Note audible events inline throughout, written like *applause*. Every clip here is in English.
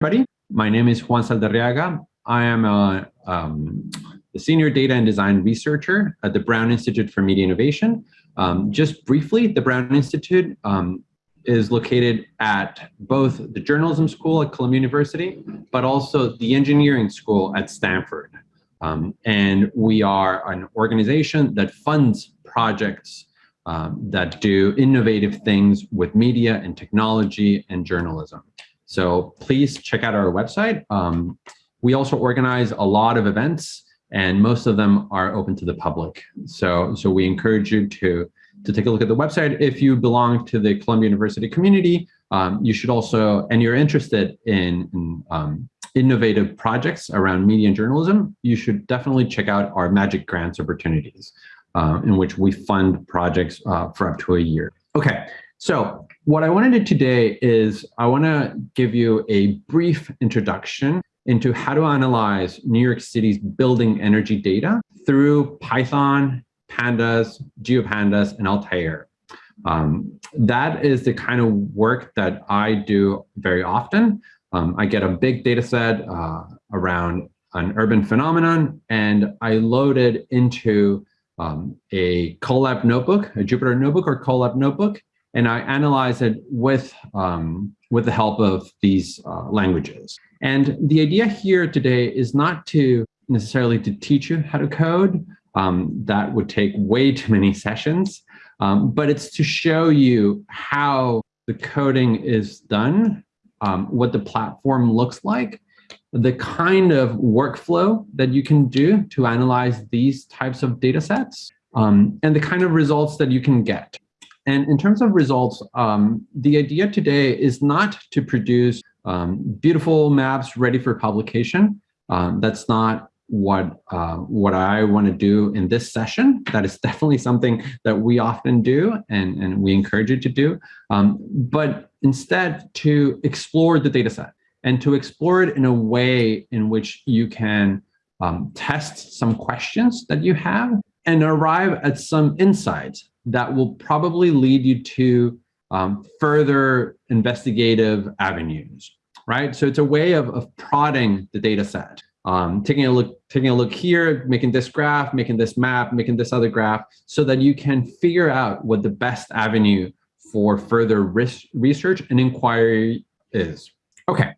everybody. My name is Juan Saldarriaga. I am a, um, a, senior data and design researcher at the Brown Institute for Media Innovation. Um, just briefly, the Brown Institute um, is located at both the journalism school at Columbia University, but also the engineering school at Stanford. Um, and we are an organization that funds projects um, that do innovative things with media and technology and journalism. So please check out our website. Um, we also organize a lot of events and most of them are open to the public. So, so we encourage you to, to take a look at the website. If you belong to the Columbia University community, um, you should also, and you're interested in, in um, innovative projects around media and journalism, you should definitely check out our Magic Grants opportunities uh, in which we fund projects uh, for up to a year. Okay, so what I want to do today is I want to give you a brief introduction into how to analyze New York City's building energy data through Python, Pandas, GeoPandas, and Altair. Um, that is the kind of work that I do very often. Um, I get a big data set uh, around an urban phenomenon and I load it into um, a Colab notebook, a Jupyter notebook or Colab notebook, and I analyze it with, um, with the help of these uh, languages. And the idea here today is not to necessarily to teach you how to code. Um, that would take way *laughs* too many sessions, um, but it's to show you how the coding is done, um, what the platform looks like, the kind of workflow that you can do to analyze these types of data sets, um, and the kind of results that you can get. And in terms of results, um, the idea today is not to produce um, beautiful maps ready for publication. Um, that's not what uh, what I want to do in this session. That is *laughs* definitely something that we often do and, and we encourage you to do. Um, but instead to explore the data set and to explore it in a way in which you can um, test some questions that you have and arrive at some insights that will probably lead you to um, further investigative avenues, right? So it's a way of, of prodding the data set, um, taking a look, taking a look here, making this graph, making this map, making this other graph, so that you can figure out what the best avenue for further risk, research and inquiry is. Okay,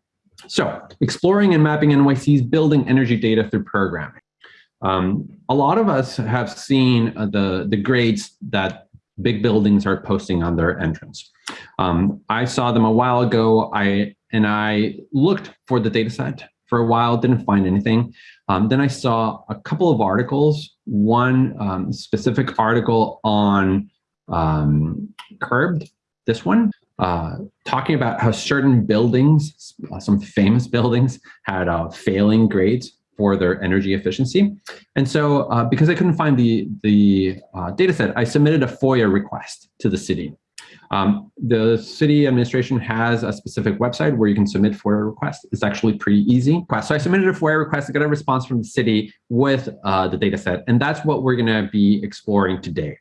so exploring and mapping NYC's building energy data through programming. Um, a lot of us have seen uh, the, the grades that big buildings are posting on their entrance. Um, I saw them a while ago, I and I looked for the data set for a while, didn't find anything. Um, then I saw a couple of articles, one um, specific article on um, Curbed, this one, uh, talking about how certain buildings, some famous *laughs* buildings, had uh, failing grades for their energy efficiency. And so uh, because I couldn't find the, the uh, data set, I submitted a FOIA request to the city. Um, the city administration has a specific website where you can submit FOIA requests. It's actually pretty easy. So I submitted a FOIA request to get a response from the city with uh, the data set. And that's what we're gonna be exploring today.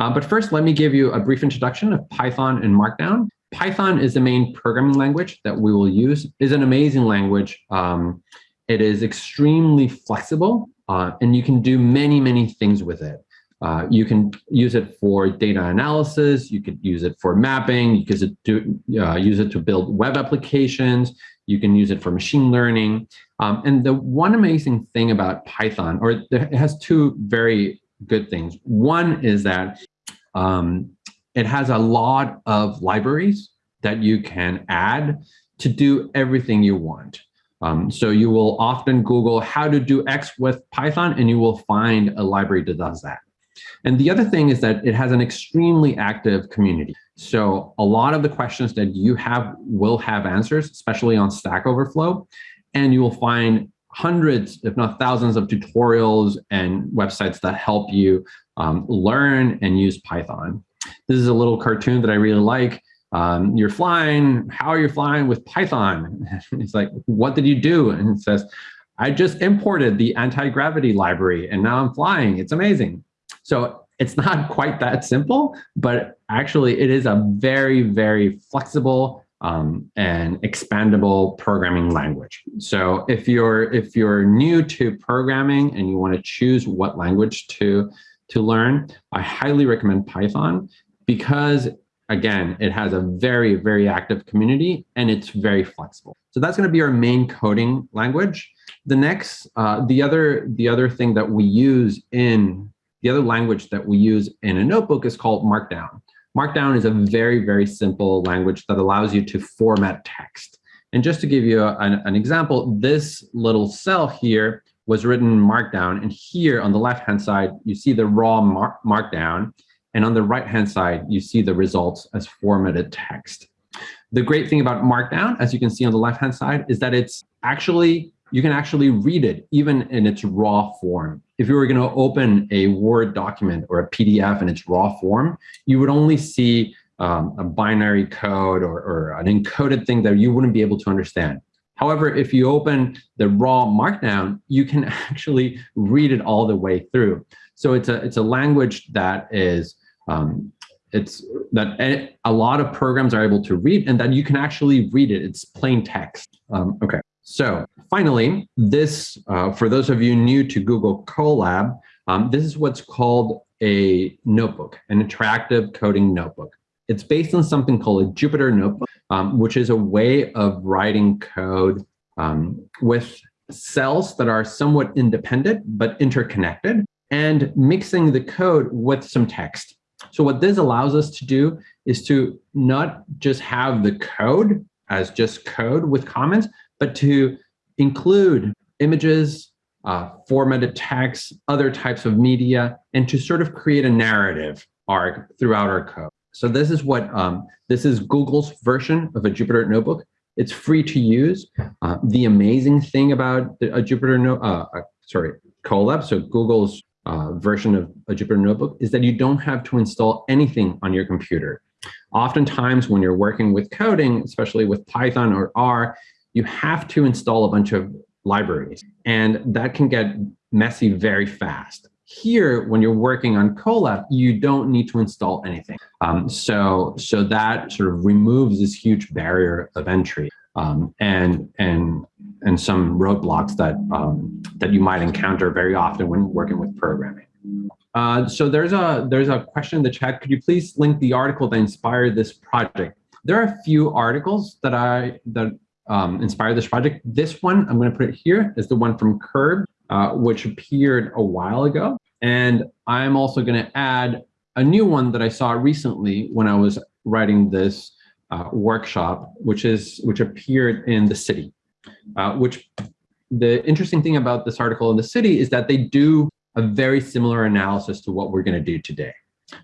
Uh, but first, let me give you a brief introduction of Python and Markdown. Python is the main programming language that we will use. is an amazing language. Um, it is extremely flexible uh, and you can do many, many things with it. Uh, you can use it for data analysis. You could use it for mapping. You could do, uh, use it to build web applications. You can use it for machine learning. Um, and the one amazing thing about Python, or it has two very good things. One is that um, it has a lot of libraries that you can add to do everything you want. Um, so you will often Google how to do X with Python and you will find a library that does that. And the other thing is that it has an extremely active community. So a lot of the questions that you have will have answers, especially on Stack Overflow. And you will find hundreds, if not thousands of tutorials and websites that help you um, learn and use Python. This is a little cartoon that I really like. Um, you're flying, how are you flying with Python? *laughs* it's like, what did you do? And it says, I just imported the anti-gravity library and now I'm flying. It's amazing. So it's not *laughs* quite that simple, but actually it is a very, very flexible um, an expandable programming language. So if you're if you're new to programming and you want to choose what language to to learn, I highly recommend Python because again, it has a very, very active community and it's very flexible. So that's going to be our main coding language. The next, uh, the other, the other thing that we use in the other language that we use in a notebook is called Markdown. Markdown is a very, very simple language that allows you to format text. And just to give you an, an example, this little cell here was written in Markdown. And here on the left-hand side, you see the raw mar Markdown. And on the right-hand side, you see the results as formatted text. The great thing about Markdown, as you can see on the left-hand side, is that it's actually, you can actually read it even in its raw form. If you were gonna open a Word document or a PDF in its raw form, you would only see um, a binary code or, or an encoded thing that you wouldn't be able to understand. However, if you open the raw markdown, you can *laughs* actually read it all the way through. So it's a, it's a language that is um, it's that a lot of programs are able to read and that you can actually read it. It's plain text. Um, okay. So finally, this, uh, for those of you new to Google Colab, um, this is what's called a notebook, an interactive coding notebook. It's based on something called a Jupyter notebook, um, which is a way of writing code um, with cells that are somewhat independent but interconnected and mixing the code with some text. So what this allows us to do is to not just have the code as just code with comments, but to include images, uh, formatted text, other types of media, and to sort of create a narrative arc throughout our code. So this is what, um, this is Google's version of a Jupyter Notebook. It's free to use. Uh, the amazing thing about a Jupyter, no, uh, uh sorry, Colab, so Google's uh, version of a Jupyter Notebook is that you don't have to install anything on your computer. Oftentimes when you're working with coding, especially with Python or R, you have to install a bunch of libraries and that can get messy very fast. Here, when you're working on Colab, you don't need to install anything. Um, so, so that sort of removes this huge barrier of entry um, and, and and some roadblocks that um, that you might encounter very often when working with programming. Uh, so there's a there's a question in the chat. Could you please link the article that inspired this project? There are a few articles that I that um, inspired this project. This one I'm going to put it here is the one from Curb, uh, which appeared a while ago, and I'm also going to add a new one that I saw recently when I was writing this uh, workshop, which is which appeared in the city uh, which the interesting thing about this article in the city is that they do a very similar analysis to what we're going to do today.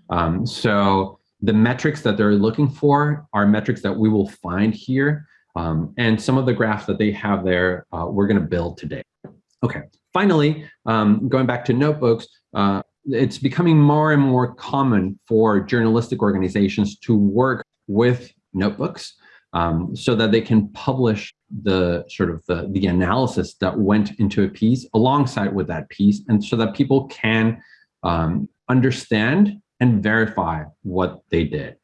Um, so the metrics that they're looking for are metrics that we will find here. Um, and some of the graphs that they have there, uh, we're going to build today. Okay, finally, um, going back to notebooks, uh, it's becoming more and more common for journalistic organizations to work with notebooks um, so that they can publish the sort of the, the analysis that went into a piece alongside with that piece and so that people can um, understand and verify what they did.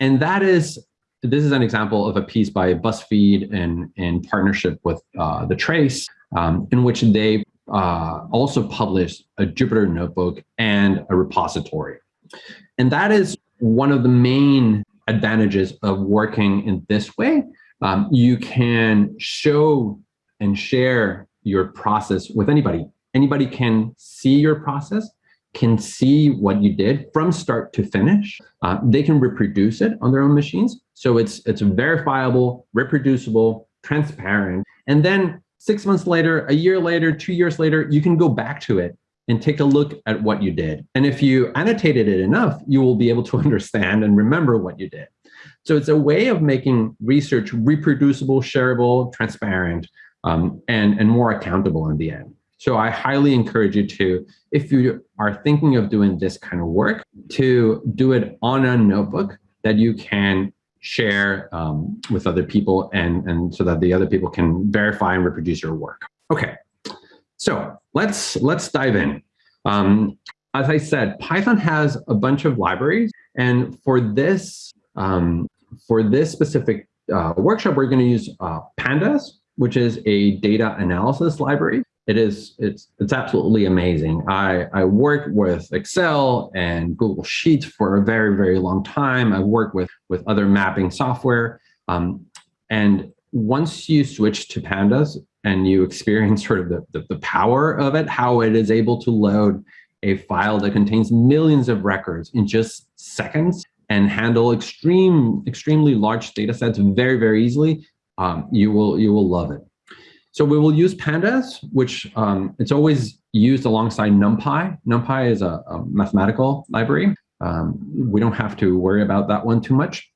And that is, this is an example of a piece by BuzzFeed in, in partnership with uh, The Trace, um, in which they uh, also published a Jupyter notebook and a repository. And that is one of the main advantages of working in this way. Um, you can show and share your process with anybody. Anybody can see your process, can see what you did from start to finish. Uh, they can reproduce it on their own machines. So it's, it's verifiable, reproducible, transparent. And then six months later, a year later, two years later, you can go back to it and take a look at what you did. And if you annotated it enough, you will be able to *laughs* understand and remember what you did. So it's a way of making research reproducible, shareable, transparent, um, and, and more accountable in the end. So I highly encourage you to, if you are thinking of doing this kind of work, to do it on a notebook that you can share um, with other people and, and so that the other people can verify and reproduce your work. Okay, so let's let's dive in. Um, as I said, Python has a bunch of libraries, and for this um, for this specific uh, workshop, we're going to use uh, Pandas, which is a data analysis library. It is it's it's absolutely amazing. I I worked with Excel and Google Sheets for a very very long time. I worked with with other mapping software, um, and once you switch to Pandas and you experience *laughs* sort of the, the the power of it, how it is able to load a file that contains millions of records in just seconds and handle extreme extremely large data sets very very easily, um, you will you will love it. So we will use pandas, which um, it's always used alongside NumPy. NumPy is a, a mathematical library. Um, we don't have to worry about that one too much.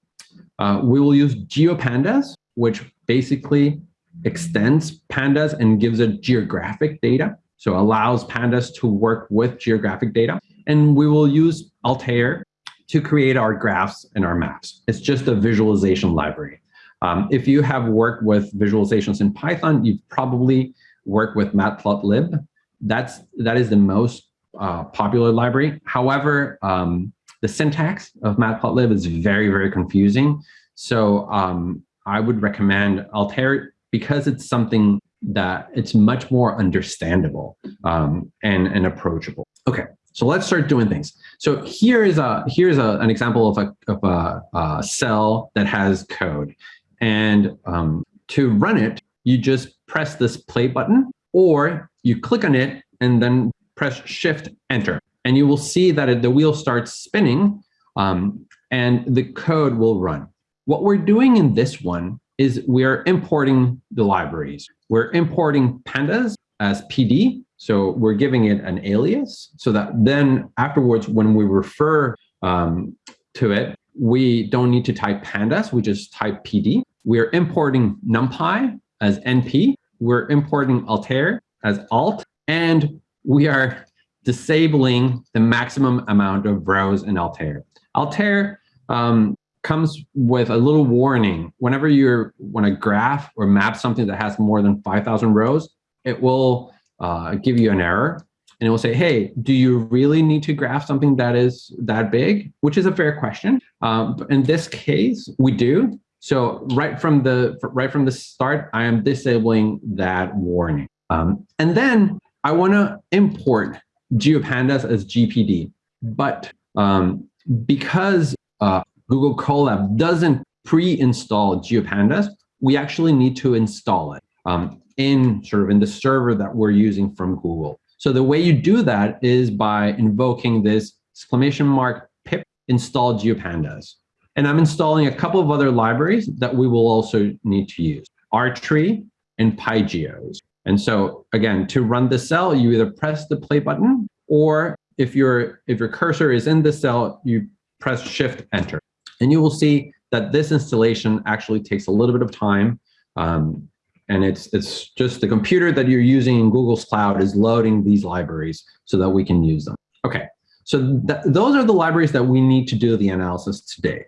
Uh, we will use GeoPandas, which basically extends pandas and gives it geographic data. So allows pandas to work with geographic data. And we will use Altair to create our graphs and our maps. It's just a visualization library. Um, if you have worked with visualizations in Python, you've probably worked with Matplotlib. That's, that is the most uh, popular library. However, um, the syntax of Matplotlib is very, very confusing. So um, I would recommend Altair because it's something that it's much more understandable um, and, and approachable. Okay, so let's start doing things. So here is a here's a, an example of a, of a, a cell that has code. And um, to run it, you just press this play button or you click on it and then press shift enter. And you will see that it, the wheel starts spinning um, and the code will run. What we're doing in this one is we're importing the libraries. We're importing pandas as PD. So we're giving it an alias so that then afterwards, when we refer um, to it, we don't need to type pandas, we just type PD. We're importing NumPy as NP. We're importing Altair as alt. And we are disabling the maximum amount of rows in Altair. Altair um, comes with a little warning. Whenever you want to graph or map something that has more than 5,000 rows, it will uh, give you an error and it will say, hey, do you really need to graph something that is that big? Which is a fair question. Um, in this case, we do. So right from the right from the start, I am disabling that warning. Um, and then I want to import GeoPandas as GPD. But um, because uh, Google Colab doesn't pre-install GeoPandas, we actually need to install it um, in sort of in the server that we're using from Google. So the way you do that is by invoking this exclamation mark pip install GeoPandas. And I'm installing a couple of other libraries that we will also need to use, rtree and pygeos. And so again, to run the cell, you either press the play button, or if your if your cursor is in the cell, you press shift enter. And you will see that this installation actually takes a little bit of time. Um, and it's it's just the computer that you're using in Google's cloud is loading these libraries so that we can use them. Okay, so th those are the libraries that we need to do the analysis today.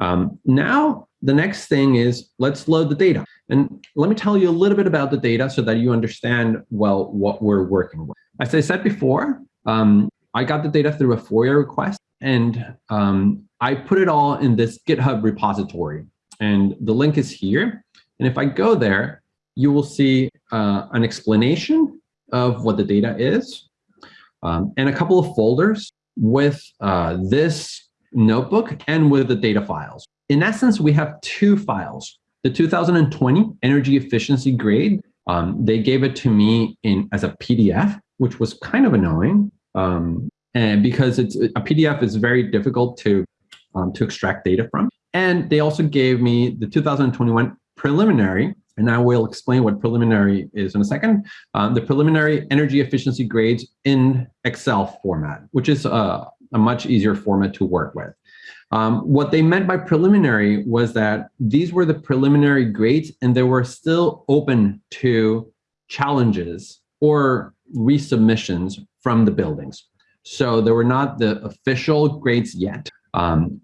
Um, now, the next thing is let's load the data. And let me tell you a little bit about the data so that you understand, well, what we're working with. As I said before, um, I got the data through a FOIA request and um, I put it all in this GitHub repository. And the link is here. And if I go there, you will see uh, an explanation of what the data is um, and a couple of folders with uh, this notebook and with the data files. In essence, we have two files. The 2020 energy efficiency grade, um, they gave it to me in as a PDF, which was kind of annoying um, and because it's a PDF is very difficult to um, to extract data from. And they also gave me the 2021 preliminary, and I will explain what preliminary is in a second, um, the preliminary energy efficiency grades in Excel format, which is a, a much easier format to work with. Um, what they meant by preliminary was that these were the preliminary grades and they were still open to challenges or resubmissions from the buildings. So they were not the official grades yet. Um,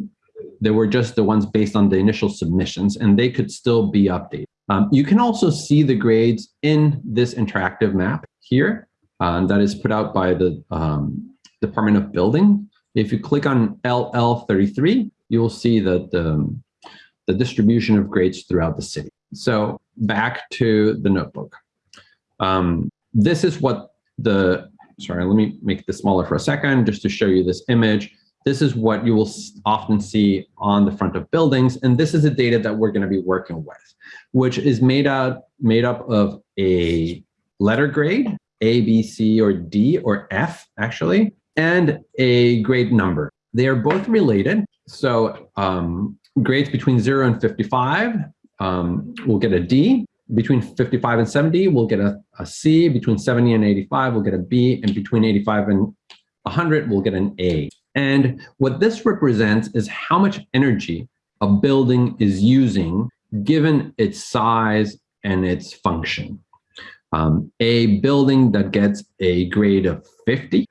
they were just the ones based on the initial submissions and they could still be updated. Um, you can also see the grades in this interactive map here uh, that is put out by the um, Department of Building if you click on LL33, you will see that the, the distribution of grades throughout the city. So back to the notebook. Um, this is what the, sorry, let me make this smaller for a second, just to show you this image. This is what you will often see on the front of buildings. And this is the data that we're gonna be working with, which is made out made up of a letter grade, A, B, C, or D, or F, actually, and a grade number. They are both related. So um, grades between 0 and 55 um, will get a D. Between 55 and 70, we'll get a, a C. Between 70 and 85, we'll get a B. And between 85 and 100, we'll get an A. And what this represents is how much energy a building is using given its size and its function. Um, a building that gets a grade of 50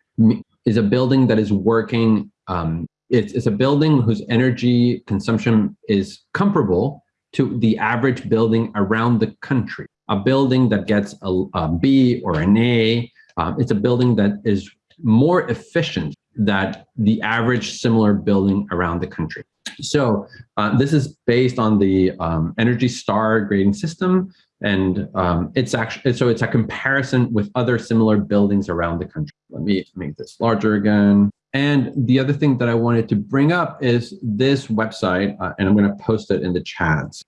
is a building that is working, um, it's, it's a building whose energy consumption is comparable to the average building around the country. A building that gets a, a B or an A, um, it's a building that is more efficient than the average similar building around the country. So uh, this is based on the um, Energy Star grading system, and um, it's actually so it's a comparison with other similar buildings around the country. Let me make this larger again. And the other thing that I wanted to bring up is this website, uh, and I'm going to post it in the chats,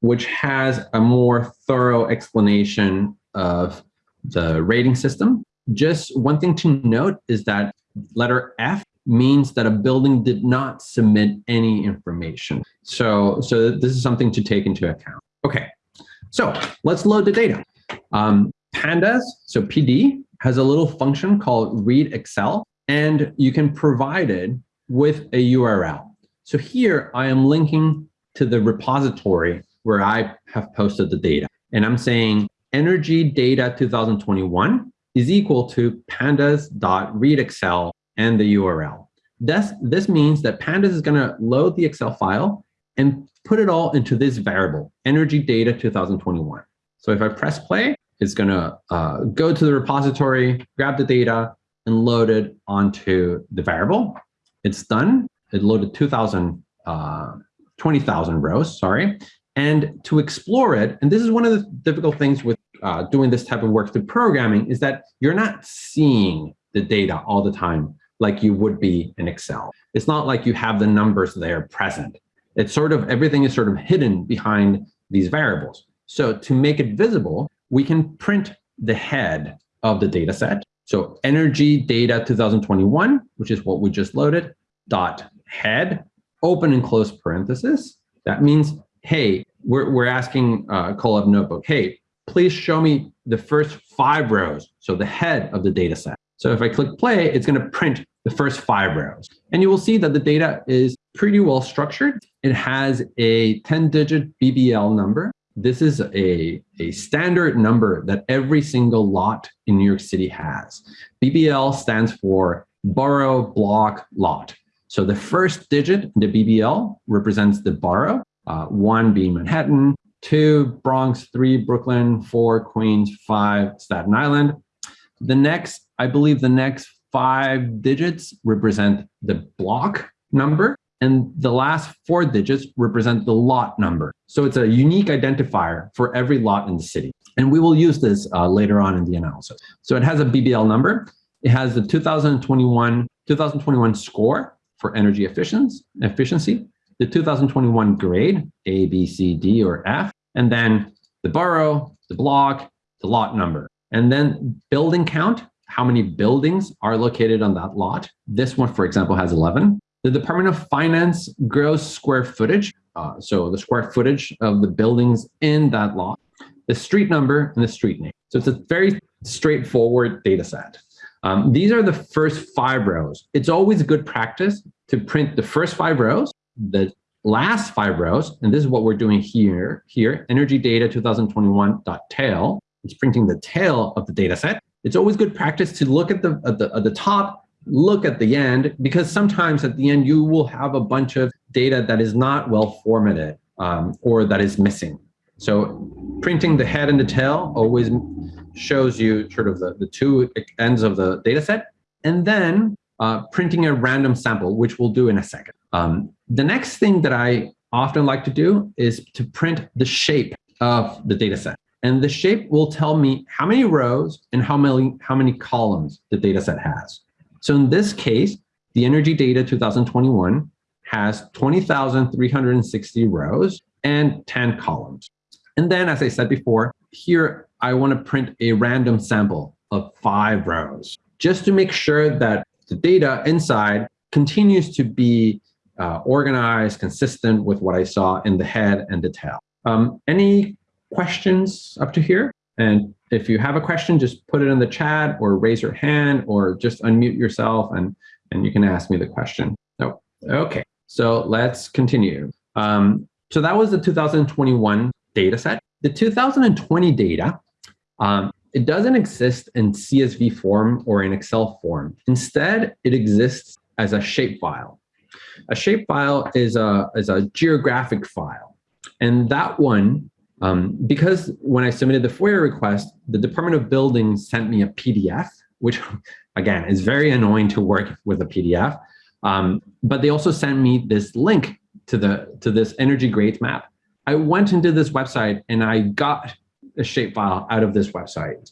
which has a more thorough explanation of the rating system. Just one thing to note is that letter F means that a building did not submit any information. So, so this is something to take into account. Okay, so let's load the data. Um, pandas, so PD, has a little function called read Excel, and you can provide it with a URL. So here I am linking to the repository where I have posted the data. And I'm saying energy data 2021 is equal to pandas.readexcel and the URL. This, this means that pandas is gonna load the Excel file and put it all into this variable, energy data 2021. So if I press play, it's gonna uh, go to the repository, grab the data, and load it onto the variable. It's done. It loaded 2,000, uh, 20,000 rows, sorry. And to explore it, and this is one of the difficult things with uh, doing this type of work through programming, is that you're not seeing the data all the time like you would be in Excel. It's not like you have the numbers there present. It's sort of, everything is sort of hidden behind these variables. So to make it visible, we can print the head of the data set. So energy data 2021, which is what we just loaded, dot head, open and close parenthesis. That means, hey, we're, we're asking uh, Colab Notebook, hey, please show me the first five rows, so the head of the data set. So if I click play, it's going to print the first five rows. And you will see that the data is pretty well structured. It has a 10-digit BBL number. This is a, a standard number that every single lot in New York City has. BBL stands for borough block lot. So the first digit, the BBL, represents the borough, uh, one being Manhattan, two Bronx, three Brooklyn, four Queens, five Staten Island. The next, I believe the next five digits represent the block number, and the last four digits represent the lot number. So it's a unique identifier for every lot in the city. And we will use this uh, later on in the analysis. So it has a BBL number. It has the 2021, 2021 score for energy efficiency, efficiency, the 2021 grade, A, B, C, D, or F, and then the borough, the block, the lot number. And then building count, how many buildings are located on that lot. This one, for example, has 11. The Department of Finance gross square footage, uh, so the square footage of the buildings in that lot, the street number, and the street name. So it's a very straightforward data set. Um, these are the first five rows. It's always good practice to print the first five rows, the last five rows, and this is what we're doing here, here, energy data 2021.tail. It's printing the tail of the data set it's always good practice to look at the, at the, at the top, look at the end, because sometimes at the end you will have a bunch of data that is not well formatted um, or that is missing. So printing the head and the tail always shows you sort of the, the two ends of the data set. And then uh, printing a random sample, which we'll do in a second. Um, the next thing that I often like to do is to print the shape of the data set. And the shape will tell me how many rows and how many, how many columns the data set has. So in this case, the energy data 2021 has 20,360 rows and 10 columns. And then, as I said before, here I want to print a random sample of five rows just to make sure that the data inside continues to be uh, organized, consistent with what I saw in the head and the tail. Um, any questions up to here? And if you have a question, just put it in the chat or raise your hand or just unmute yourself and, and you can ask me the question. No, okay, so let's continue. Um, so that was the 2021 data set. The 2020 data, um, it doesn't exist in CSV form or in Excel form. Instead, it exists as a shapefile. A shapefile is a, is a geographic file. And that one, um, because when I submitted the FOIA request, the Department of Buildings sent me a PDF, which *laughs* again is very annoying to work with a PDF. Um, but they also sent me this link to the to this energy grades map. I went into this website and I got a shapefile out of this website.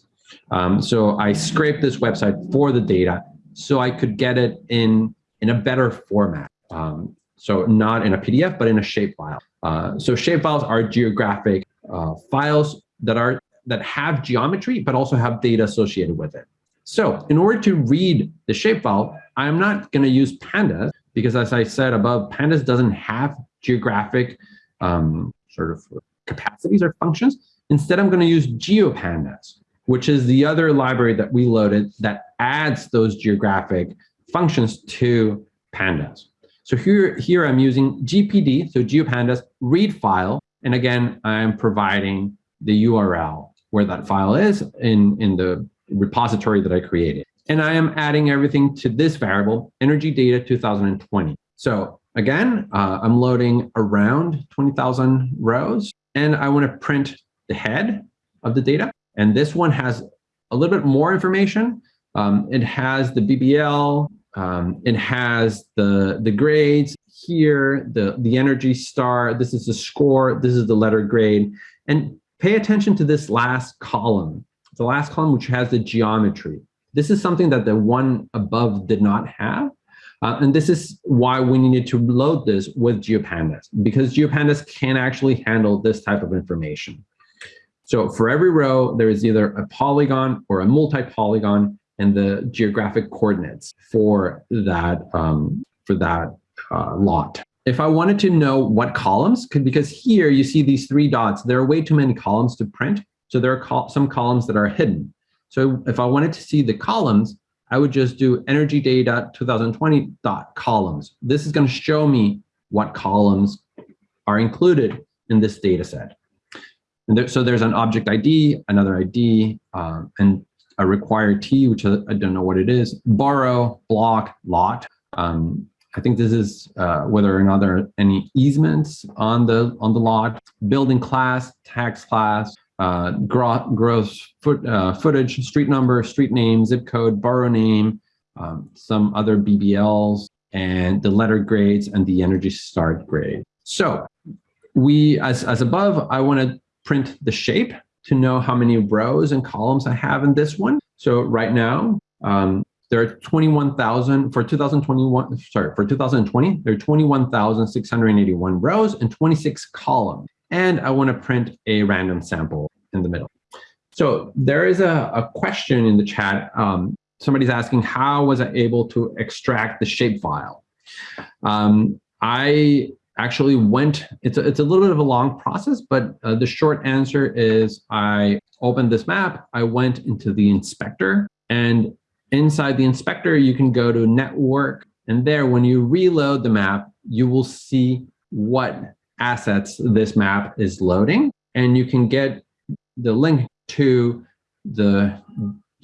Um, so I scraped this website for the data so I could get it in in a better format. Um, so not in a PDF, but in a shapefile. Uh, so shapefiles are geographic uh, files that are that have geometry, but also have data associated with it. So in order to read the shapefile, I'm not going to use pandas because as I said above, pandas doesn't have geographic um, sort of capacities or functions. Instead, I'm going to use GeoPandas, which is the other library that we loaded that adds those geographic functions to pandas. So here, here I'm using GPD, so GeoPandas read file. And again, I'm providing the URL where that file is in, in the repository that I created. And I am adding everything to this variable, energy data 2020. So again, uh, I'm loading around 20,000 rows and I want to print the head of the data. And this one has a little bit more information. Um, it has the BBL, um, it has the, the grades here, the, the energy star, this is the score, this is the letter grade. And pay attention to this last column, the last column which has the geometry. This is something that the one above did not have. Uh, and this is why we needed to load this with GeoPandas, because GeoPandas can actually handle this type of information. So for every row, there is either a polygon or a multi-polygon and the geographic coordinates for that um, for that uh, lot. If I wanted to know what columns, could, because here you see these three dots, there are way too many columns to print. So there are col some columns that are hidden. So if I wanted to see the columns, I would just do energy data 2020 dot columns. This is going to show me what columns are included in this data set. And there, so there's an object ID, another ID, um, and a required T, which I, don't know what it is, borough, block, lot. Um, I think this is uh, whether or not there are any easements on the on the lot, building class, tax class, uh, gross foot, uh, footage, street number, street name, zip code, borough name, um, some other BBLs, and the letter grades and the Energy Star grade. So we, as, as above, I want to print the shape to know how many rows and columns I have in this one. So right now, um, there are 21,000 for 2021, sorry, for 2020, there are 21,681 rows and 26 columns. And I want to print a random sample in the middle. So there is a, a question in the chat. Um, somebody's asking, how was I able to extract the shapefile? Um, I actually went, it's a, it's a little bit of a long process, but uh, the short answer is I opened this map, I went into the inspector, and inside the inspector, you can go to network, and there, when you reload the map, you will see what assets this map is loading, and you can get the link to the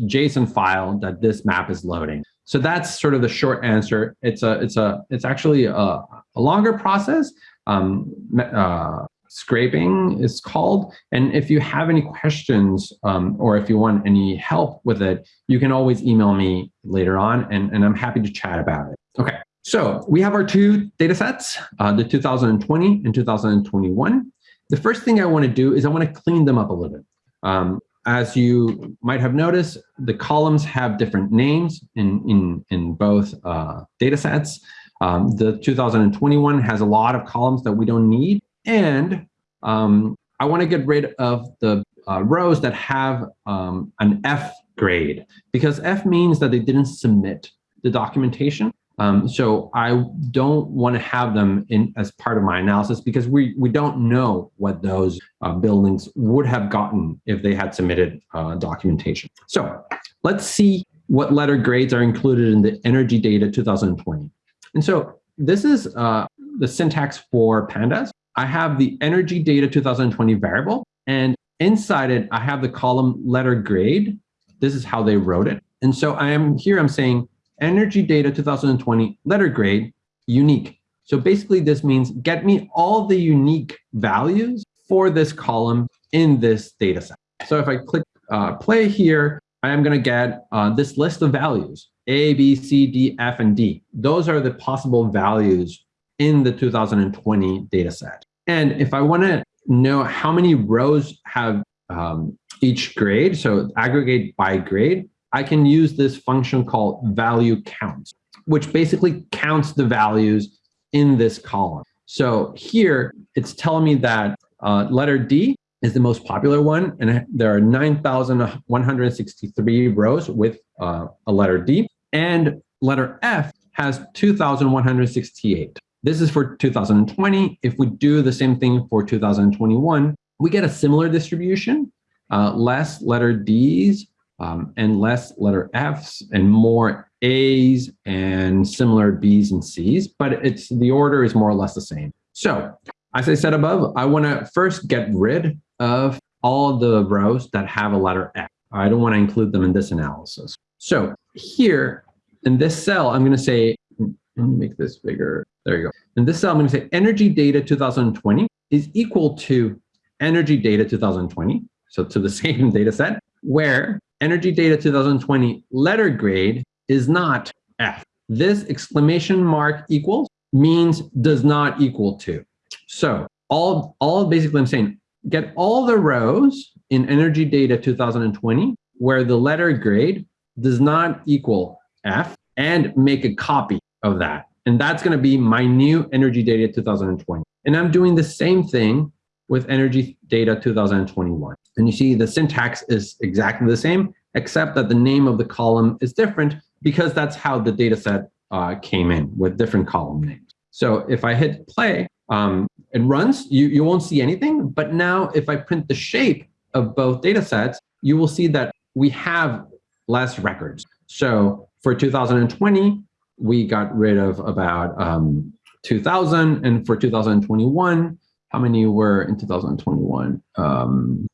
JSON file that this map is loading. So that's sort of the short answer. It's a, it's a, it's actually a, a longer process. Um, uh, scraping is called. And if you have any questions um, or if you want any help with it, you can always email me later on and, and I'm happy to chat about it. Okay, So we have our two data sets, uh, the 2020 and 2021. The first thing I want to do is I want to clean them up a little bit. Um, as you might have noticed, the columns have different names in, in, in both uh, data sets. Um, the 2021 has a lot of columns that we don't need. And um, I want to get rid of the uh, rows that have um, an F grade because F means that they didn't submit the documentation. Um, so I don't want to have them in as part of my analysis because we, we don't know what those uh, buildings would have gotten if they had submitted uh, documentation. So let's see what letter grades are included in the energy data 2020. And so this is uh, the syntax for pandas. I have the energy data 2020 variable and inside it, I have the column letter grade. This is how they wrote it. And so I am here, I'm saying energy data 2020 letter grade unique. So basically this means get me all the unique values for this column in this data set. So if I click uh, play here, I am going to get uh, this list of values, A, B, C, D, F, and D. Those are the possible values in the 2020 data set. And if I want to know how many rows have um, each grade, so aggregate by grade, I can use this function called value count, which basically counts the values in this column. So here it's telling me that uh, letter D is the most popular one, and there are 9,163 rows with uh, a letter D, and letter F has 2,168. This is for 2020. If we do the same thing for 2021, we get a similar distribution, uh, less letter Ds, um, and less letter Fs and more As and similar Bs and Cs, but it's the order is more or less the same. So as I said above, I want to first get rid of all the rows that have a letter F. I don't want to include them in this analysis. So here in this cell, I'm going to say, let me make this bigger. There you go. In this cell, I'm going to say energy data 2020 is equal to energy data 2020. So to the *laughs* same data set where Energy Data 2020 letter grade is not F. This exclamation mark equals means does not equal to. So all, all basically I'm saying, get all the rows in Energy Data 2020 where the letter grade does not equal F and make a copy of that. And that's going to be my new Energy Data 2020. And I'm doing the same thing with Energy Data 2021. And you see the syntax is exactly the same, except that the name of the column is different because that's how the data set uh, came in with different column names. So if I hit play, um, it runs, you, you won't see anything. But now if I print the shape of both data sets, you will see that we have less records. So for 2020, we got rid of about um, 2000. And for 2021, how many were in 2021? Um,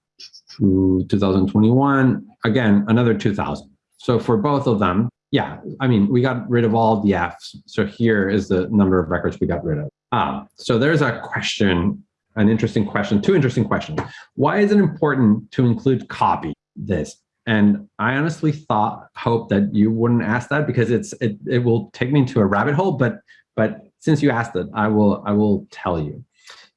2021, again, another 2000. So for both of them, yeah, I mean, we got rid of all the Fs. So here is the number of records we got rid of. Ah, so there's a question, an interesting question, two interesting questions. Why is it important to include copy this? And I honestly thought, hope that you wouldn't ask that because it's it, it will take me into a rabbit hole, but but since you asked it, I will I will tell you.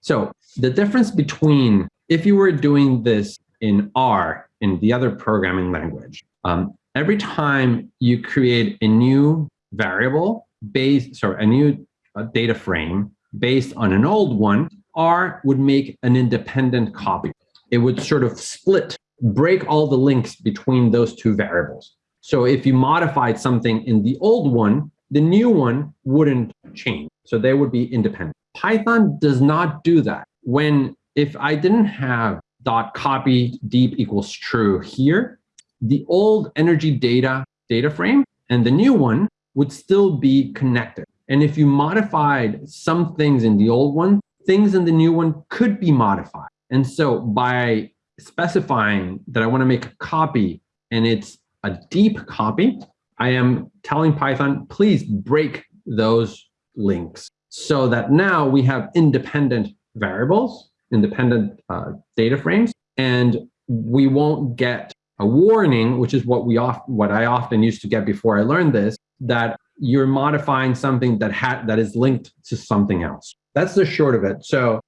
So the difference between if you were doing this in R, in the other programming language, um, every time you create a new variable based, sorry, a new uh, data frame based on an old one, R would make an independent copy. It would sort of split, break all the links between those two variables. So if you modified something in the old one, the new one wouldn't change. So they would be independent. Python does not do that. When if I didn't have dot copy deep equals true here, the old energy data data frame and the new one would still be connected. And if you modified some things in the old one, things in the new one could be modified. And so by specifying that I want to make a copy and it's a deep copy, I am telling Python, please break those links so that now we have independent variables independent uh, data frames, and we won't get a warning, which is what we oft, what I often used to get before I learned this, that you're modifying something that had that is linked to something else. That's the short of it. So,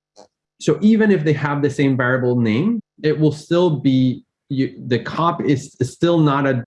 so even if they have the same variable name, it will still be you, the cop is, is still not a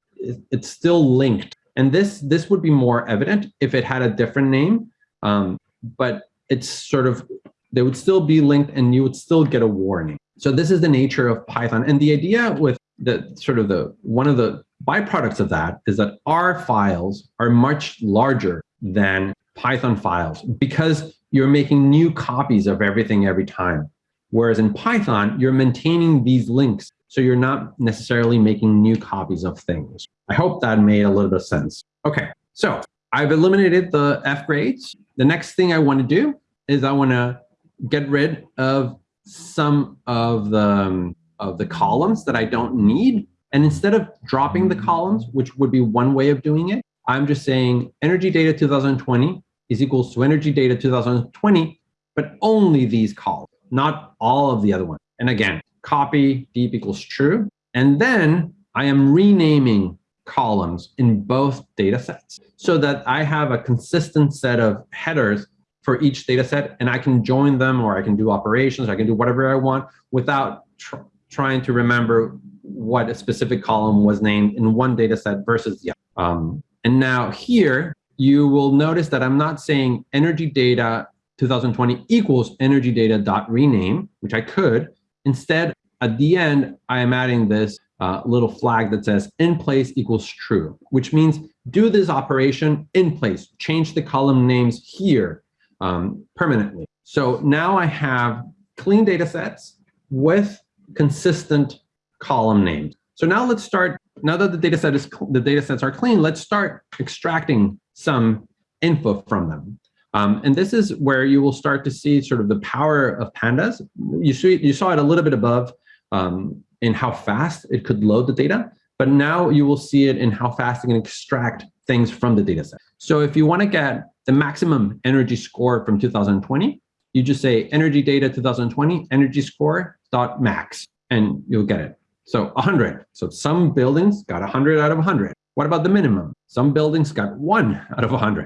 it's still linked. And this this would be more evident if it had a different name, um, but it's sort of they would still be linked and you would still get a warning. So this is the nature of Python. And the idea with the sort of the one of the byproducts of that is that R files are much larger than Python files because you're making new copies of everything every time. Whereas in Python, you're maintaining these links. So you're not necessarily making new copies of things. I hope that made a little bit of sense. Okay, so I've eliminated the F grades. The next thing I want to do is I want to get rid of some of the, um, of the columns that I don't need. And instead of dropping the columns, which would be one way of doing it, I'm just saying energy data 2020 is equals to energy data 2020, but only these columns, not all of the other ones. And again, copy deep equals true. And then I am renaming columns in both data sets so that I have a consistent set of headers for each data set and I can join them or I can do operations, I can do whatever I want without tr trying to remember what a specific column was named in one data set versus the other. Um, and now here, you will notice that I'm not saying energy data 2020 equals energy data dot rename, which I could. Instead, at the end, I am adding this uh, little flag that says in place equals true, which means do this operation in place, change the column names here um, permanently. So now I have clean data sets with consistent column names. So now let's start, now that the data set is, the data sets are clean, let's start extracting some info from them. Um, and this is where you will start to see sort of the power of pandas. You, see, you saw it a little bit above um, in how fast it could load the data, but now you will see it in how fast it can extract things from the data set. So if you want to get the maximum energy score from 2020, you just say energy data 2020 energy score dot max, and you'll get it. So 100. So some buildings got 100 out of 100. What about the minimum? Some buildings got one out of 100.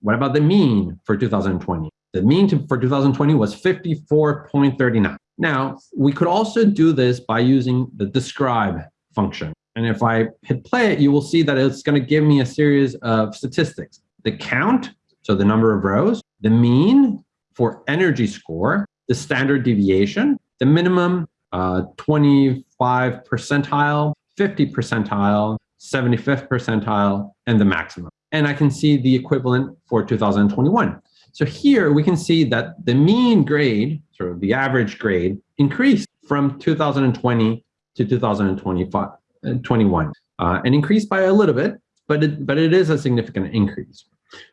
What about the mean for 2020? The mean to, for 2020 was 54.39. Now, we could also do this by using the describe function. And if I hit play it, you will see that it's going to give me a series of statistics. The count, so the number of rows, the mean for energy score, the standard deviation, the minimum uh, 25 percentile, 50 percentile, 75th percentile, and the maximum. And I can see the equivalent for 2021. So here we can see that the mean grade, sort of the average grade, increased from 2020 to 2025, uh, 21, uh, and increased by a little bit, but it, but it is a significant increase.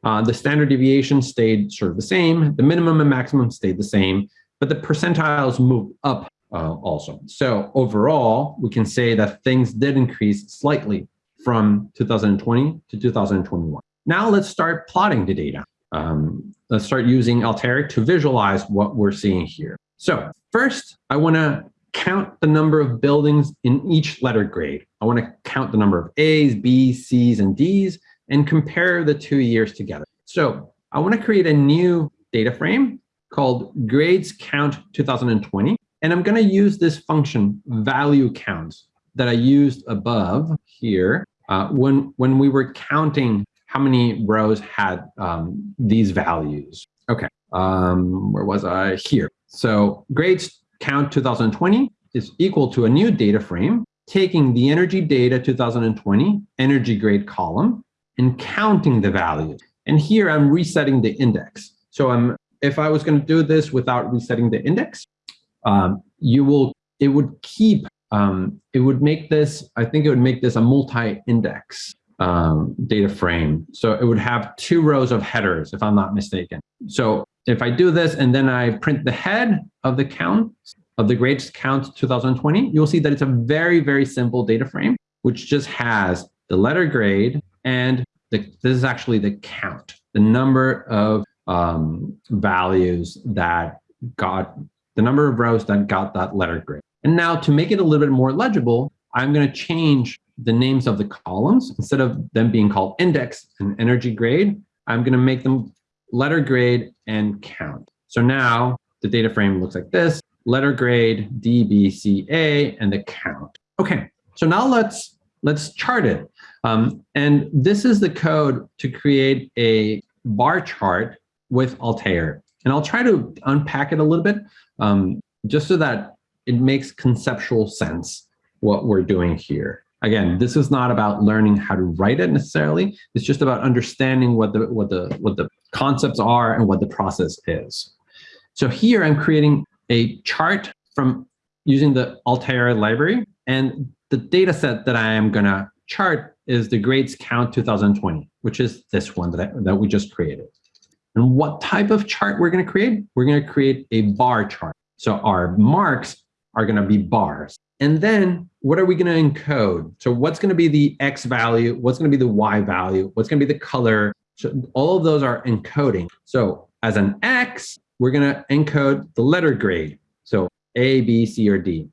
Uh, the standard deviation stayed sort of the same. The minimum and maximum stayed the same, but the percentiles moved up uh, also. So overall, we can say that things did increase slightly from 2020 to 2021. Now let's start plotting the data. Um, let's start using Altair to visualize what we're seeing here. So first, I want to count the number of buildings in each letter grade. I want to count the number of A's, B's, C's, and D's and compare the two years together. So I want to create a new data frame called grades count 2020. And I'm going to use this function value counts that I used above here uh, when, when we were counting how many rows had um, these values. Okay, um, where was I? Here. So grades count 2020 is equal to a new data frame, taking the energy data 2020 energy grade column and counting the values. And here I'm resetting the index. So I'm if I was going to do this without resetting the index, um, you will, it would keep, um, it would make this, I think it would make this a multi-index um, data frame. So it would have two rows of headers, if I'm not mistaken. So if I do this and then I print the head of the count, of the grades count 2020, you'll see that it's a very, very simple data frame, which just has the letter grade and the, this is actually the count, the number of um, values that got the number of rows that got that letter grade. And now to make it a little bit more legible, I'm going to change the names of the columns, instead of them being called index and energy grade, I'm going to make them letter grade and count. So now the data frame looks like this, letter grade, D, B, C, A, and the count. Okay, so now let's let's chart it. Um, and this is the code to create a bar chart with Altair. And I'll try to unpack it a little bit um, just so that it makes conceptual sense what we're doing here. Again, this is not about learning how to write it necessarily. It's just about understanding what the what the what the concepts are and what the process is. So here I'm creating a chart from using the Altair library and the data set that I am gonna chart is the grades count 2020, which is this one that, I, that we just created. And what type of chart we're gonna create? We're gonna create a bar chart. So our marks are gonna be bars. And then what are we gonna encode? So what's gonna be the X value? What's gonna be the Y value? What's gonna be the color? So all of those are encoding. So as an X, we're gonna encode the letter grade. So A, B, C, or D.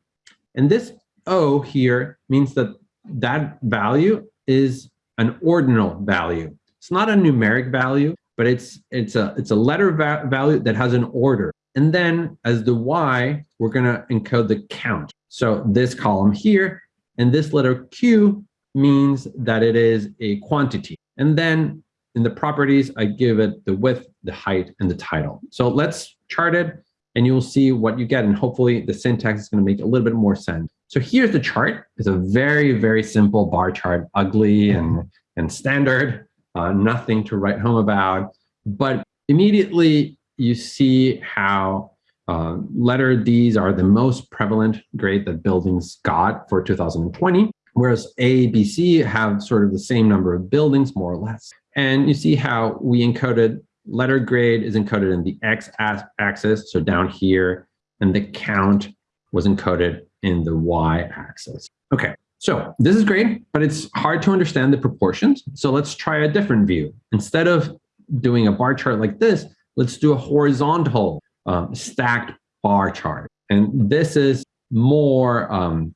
And this O here means that that value is an ordinal value. It's not a numeric value, but it's it's a it's a letter va value that has an order. And then as the Y, we're gonna encode the count. So this column here and this letter Q means that it is a quantity. And then in the properties, I give it the width, the height, and the title. So let's chart it and you'll see what you get. And hopefully the syntax is gonna make a little bit more sense. So here's the chart. It's a very, very simple bar chart, ugly and, and standard, uh, nothing to write home about. But immediately you see how uh, letter Ds are the most prevalent grade that buildings got for 2020, whereas A, B, C have sort of the same number of buildings, more or less. And you see how we encoded letter grade is encoded in the X axis, so down here, and the count was encoded in the y-axis. Okay, so this is great, but it's hard to understand the proportions. So let's try a different view. Instead of doing a bar chart like this, let's do a horizontal um, stacked bar chart. And this is more, um,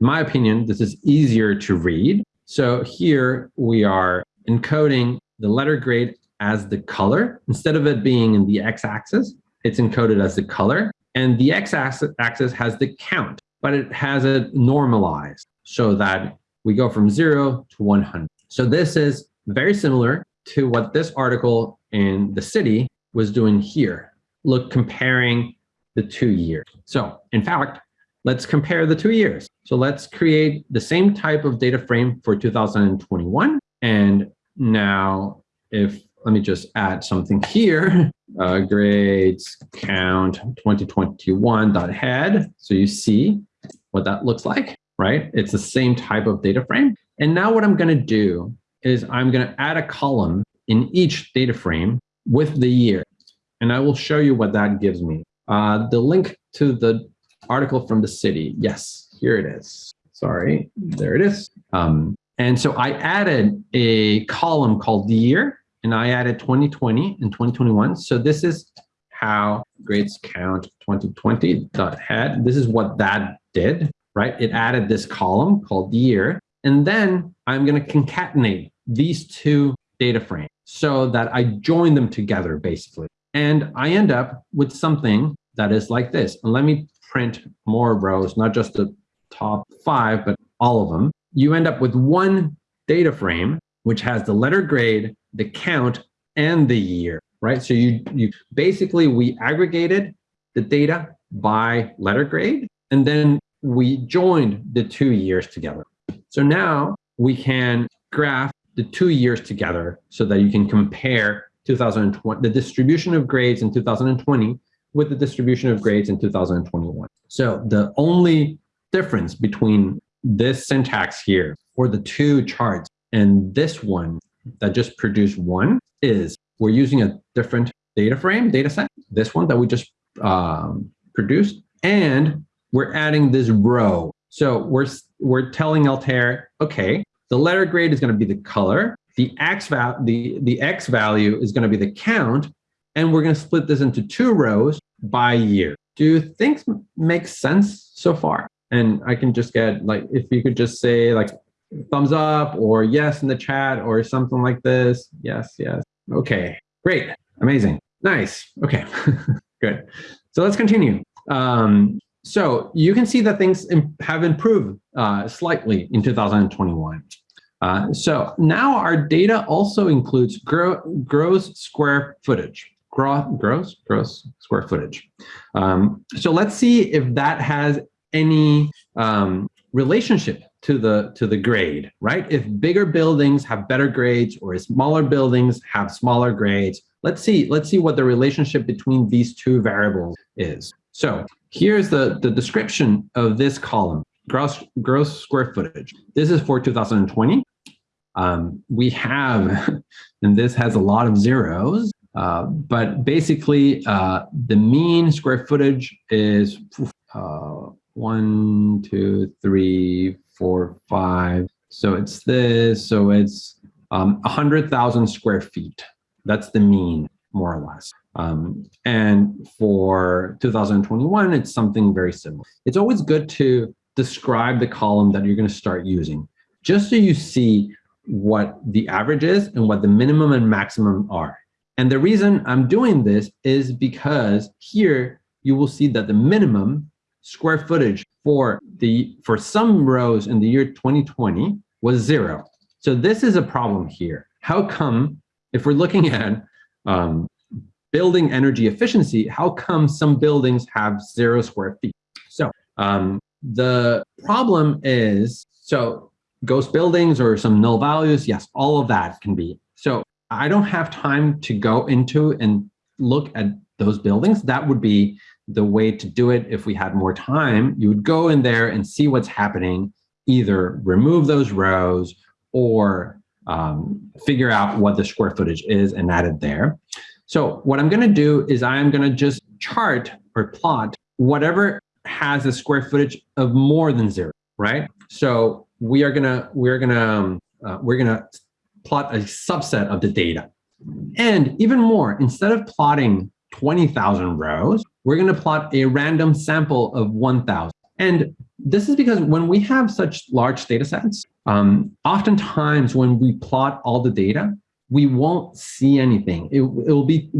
in my opinion, this is easier to read. So here we are encoding the letter grade as the color. Instead of it being in the x-axis, it's encoded as the color. And the x-axis has the count but it has it normalized so that we go from zero to 100. So this is very similar to what this article in the city was doing here. Look, comparing the two years. So in fact, let's compare the two years. So let's create the same type of data frame for 2021. And now if, let me just add something here, *laughs* uh, grades count 2021.head. So you see what that looks like, right? It's the same type of data frame. And now what I'm going to do is I'm going to add a column in each data frame with the year. And I will show you what that gives me. Uh, the link to the article from the city. Yes, here it is. Sorry, there it is. Um, and so I added a column called the year and I added 2020 and 2021. So this is how grades count 2020 dot head. This is what that did, right? It added this column called the year. And then I'm going to concatenate these two data frame so that I join them together, basically. And I end up with something that is like this. And let me print more rows, not just the top five, but all of them. You end up with one data frame, which has the letter grade, the count, and the year, right? So you, you basically, we aggregated the data by letter grade, and then we joined the two years together. So now we can graph the two years together so that you can compare 2020, the distribution of grades in 2020 with the distribution of grades in 2021. So the only difference between this syntax here for the two charts and this one that just produced one is we're using a different data frame, data set, this one that we just um, produced, and we're adding this row. So we're, we're telling Altair, okay, the letter grade is going to be the color, the X, val the, the X value is going to be the count, and we're going to split this into two rows by year. Do things make sense so far? And I can just get like, if you could just say like thumbs up or yes in the chat or something like this. Yes, yes. Okay, great, amazing, nice. Okay, *laughs* good. So let's continue. Um, so you can see that things have improved uh, slightly in 2021. Uh, so now our data also includes gro gross square footage. Gro gross, gross square footage. Um, so let's see if that has any um, relationship to the to the grade, right? If bigger buildings have better grades or smaller buildings have smaller grades, let's see let's see what the relationship between these two variables is. So here's the the description of this column, gross gross square footage. This is for 2020. Um, we have, *laughs* and this has a lot of zeros, uh, but basically uh, the mean square footage is uh, one, two, three, four, five. So it's this, so it's um, 100,000 square feet. That's the mean, more or less. Um, and for 2021, it's something very similar. It's always good to describe the column that you're going to start using, just so you see what the average is and what the minimum and maximum are. And the reason I'm doing this is because here you will see that the minimum square footage for the for some rows in the year 2020 was zero. So this is a problem here. How come if we're looking *laughs* at um, building energy efficiency, how come some buildings have zero square feet? So um, the problem is, so ghost buildings or some null values, yes, all of that can be. So I don't have time to go into and look at those buildings. That would be the way to do it if we had more time. You would go in there and see what's happening, either remove those rows or um, figure out what the square footage is and add it there. So what I'm gonna do is I'm gonna just chart or plot whatever has a square footage of more than zero, right? So we are gonna we're gonna um, uh, we're gonna plot a subset of the data. And even more, instead of plotting 20,000 rows, we're going to plot a random sample of 1,000. And this is because when we have such large data sets, um, oftentimes when we plot all the data, we won't see anything. It, it will be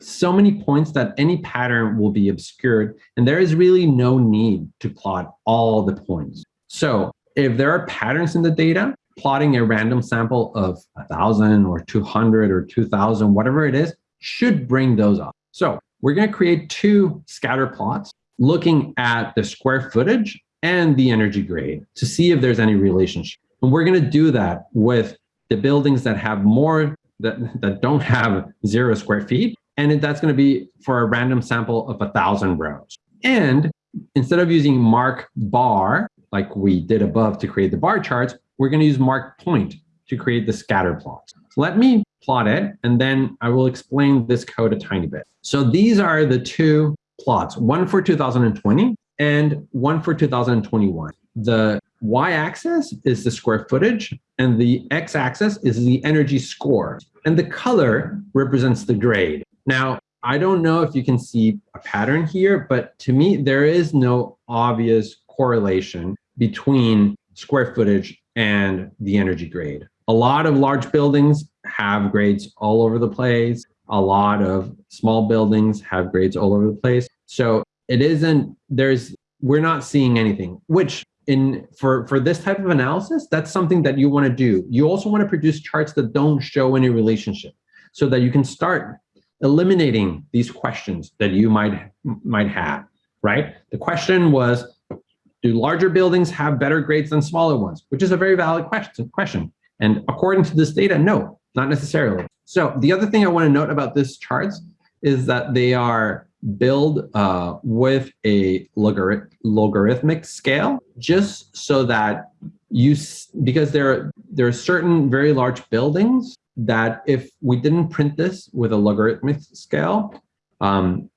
so many points that any pattern will be obscured, and there is really no need to plot all the points. So if there are patterns in the data, plotting a random sample of 1,000 or 200 or 2,000, whatever it is, should bring those up. So we're going to create two scatter plots looking at the square footage and the energy grade to see if there's any relationship. And we're going to do that with the buildings that have more, that, that don't have zero square feet. And that's going to be for a random sample of a thousand rows. And instead of using mark bar, like we did above to create the bar charts, we're going to use mark point to create the scatter plots. So let me plot it, and then I will explain this code a tiny bit. So these are the two plots, one for 2020 and one for 2021. The y-axis is the square footage, and the x-axis is the energy score. And the color represents the grade. Now, I don't know if you can see a pattern here, but to me, there is no obvious correlation between square footage and the energy grade. A lot of large buildings have grades all over the place. A lot of small buildings have grades all over the place. So it isn't, there's, we're not seeing anything, which in for, for this type of analysis, that's something that you want to do. You also want to produce charts that don't show any relationship so that you can start eliminating these questions that you might might have, right? The question was, do larger buildings have better grades than smaller ones? Which is a very valid question. question. And according to this data, no, not necessarily. So the other thing I want to note about this charts is that they are built uh, with a logarith logarithmic scale, just so that you, because there, there are certain very large buildings that if we didn't print this with a logarithmic scale, um,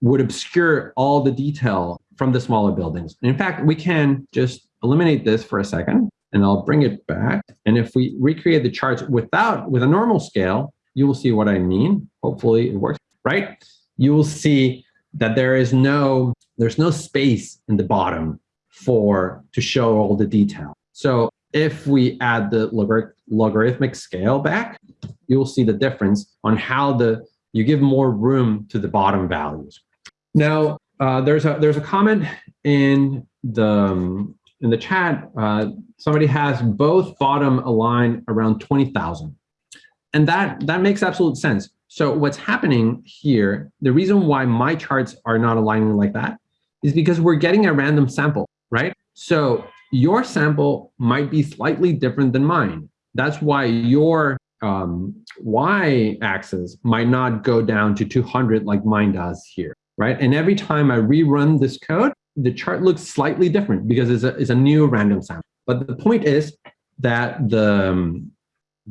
would obscure all the detail from the smaller buildings. in fact, we can just eliminate this for a second and I'll bring it back. And if we recreate the charts without, with a normal scale, you will see what I mean. Hopefully it works, right? You will see that there is no, there's no space in the bottom for, to show all the detail. So if we add the logor logarithmic scale back, you'll see the difference on how the you give more room to the bottom values. Now, uh, there's a there's a comment in the um, in the chat. Uh, somebody has both bottom aligned around 20,000. And that, that makes absolute sense. So what's happening here, the reason why my charts are not aligning like that is because we're getting a random sample, right? So your sample might be slightly different than mine. That's why your um, y-axis might not go down to 200 like mine does here, right? And every time I rerun this code, the chart looks slightly different because it's a, it's a new random sample. But the point is that the, um,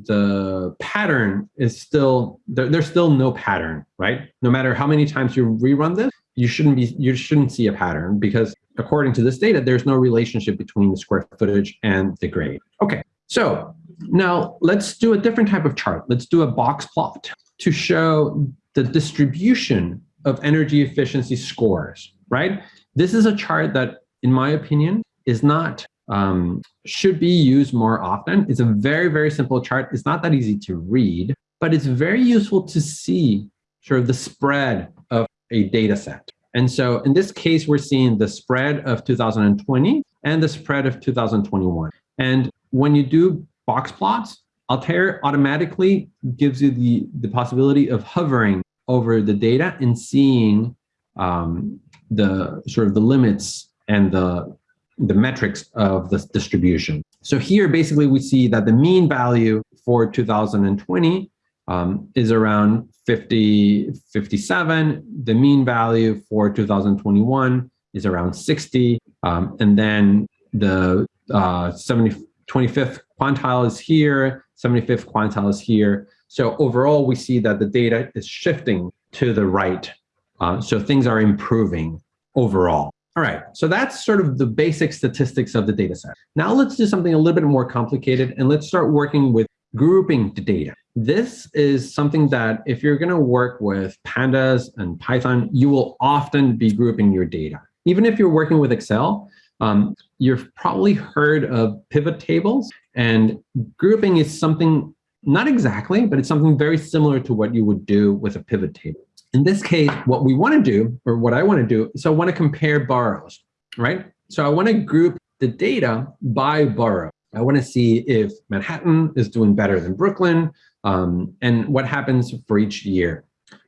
the pattern is still, there, there's still no pattern, right? No matter how many times you rerun this, you shouldn't be, you shouldn't see a pattern because according to this data, there's no relationship between the square footage and the grade. Okay, so now let's do a different type of chart. Let's do a box plot to show the distribution of energy efficiency scores, right? This is a chart that, in my opinion, is not um, should be used more often. It's a very, very simple chart. It's not that easy to read, but it's very useful to see sort of the spread of a data set. And so in this case, we're seeing the spread of 2020 and the spread of 2021. And when you do box plots, Altair automatically gives you the, the possibility of hovering over the data and seeing um, the sort of the limits and the the metrics of this distribution. So here, basically, we see that the mean value for 2020 um, is around 50, 57. The mean value for 2021 is around 60. Um, and then the uh, 70, 25th quantile is here, 75th quantile is here. So overall, we see that the data is shifting to the right. Uh, so things are improving overall. All right, so that's sort of the basic statistics of the data set. Now let's do something a little bit more complicated and let's start working with grouping the data. This is something that if you're gonna work with pandas and Python, you will often be grouping your data. Even if you're working with Excel, um, you've probably heard of pivot tables and grouping is something, not exactly, but it's something very similar to what you would do with a pivot table. In this case, what we want to do, or what I want to do, so I want to compare boroughs, right? So I want to group the data by borough. I want to see if Manhattan is doing better than Brooklyn um, and what happens for each year.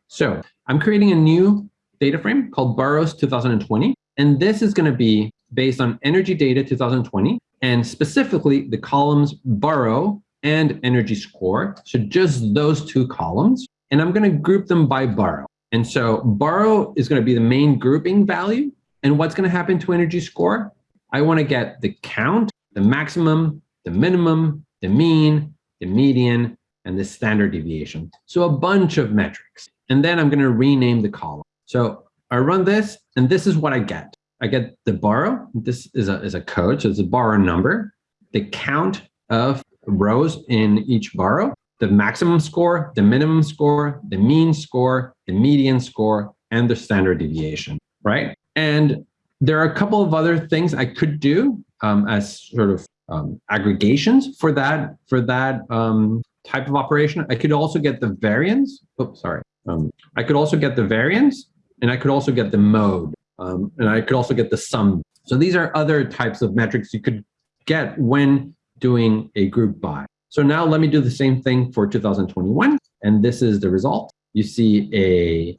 So I'm creating a new data frame called boroughs 2020. And this is going to be based on energy data 2020 and specifically the columns borough and energy score. So just those two columns. And I'm going to group them by borough. And so borough is going to be the main grouping value. And what's going to happen to energy score? I want to get the count, the maximum, the minimum, the mean, the median, and the standard deviation. So a bunch of metrics. And then I'm going to rename the column. So I run this, and this is what I get. I get the borough. This is a, is a code, so it's a borough number, the count of rows in each borough, the maximum score, the minimum score, the mean score, the median score, and the standard deviation, right? And there are a couple of other things I could do um, as sort of um, aggregations for that for that um, type of operation. I could also get the variance. Oops, sorry. Um, I could also get the variance, and I could also get the mode, um, and I could also get the sum. So these are other types of metrics you could get when doing a group by. So now let me do the same thing for 2021. And this is the result. You see a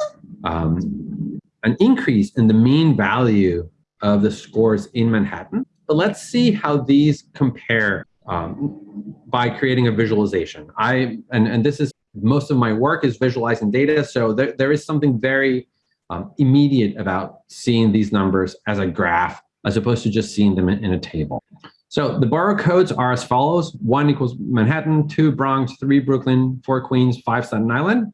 um, an increase in the mean value of the scores in Manhattan. But let's see how these compare um, by creating a visualization. I and, and this is most of my work is visualizing data. So there, there is something very um, immediate about seeing these numbers as a graph as opposed to just seeing them in, in a table. So the borough codes are as follows. One equals Manhattan, two Bronx, three Brooklyn, four Queens, five Staten Island.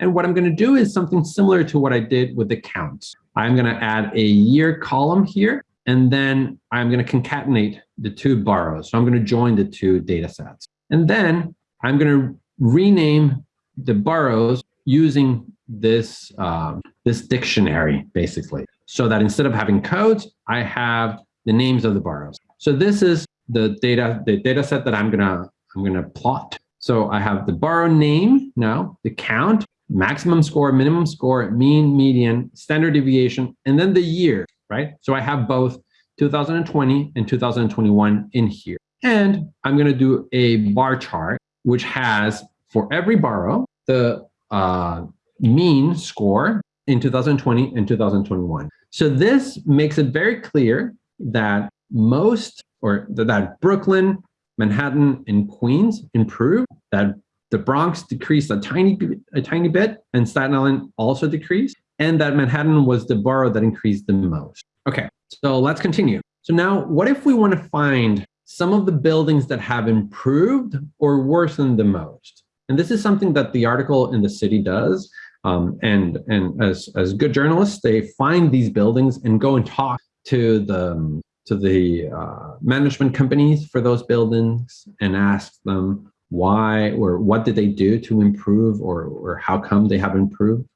And what I'm going to do is something similar to what I did with the counts. I'm going to add a year column here, and then I'm going to concatenate the two boroughs. So I'm going to join the two data sets. And then I'm going to rename the boroughs using this, uh, this dictionary, basically. So that instead of having codes, I have the names of the boroughs. So this is the data, the data set that I'm gonna, I'm gonna plot. So I have the borough name now, the count, maximum score, minimum score, mean, median, standard deviation, and then the year, right? So I have both 2020 and 2021 in here. And I'm to do a bar chart, which has for every borough, the uh, mean score in 2020 and 2021. So this makes it very clear that most or that Brooklyn, Manhattan, and Queens improved, that the Bronx decreased a tiny, a tiny bit, and Staten Island also decreased, and that Manhattan was the borough that increased the most. Okay, so let's continue. So now, what if we want to find some of the buildings that have improved or worsened the most? And this is something that the article in the city does. Um, and and as, as good journalists, they find these buildings and go and talk to the, to the uh, management companies for those buildings and ask them why or what did they do to improve or, or how come they have improved.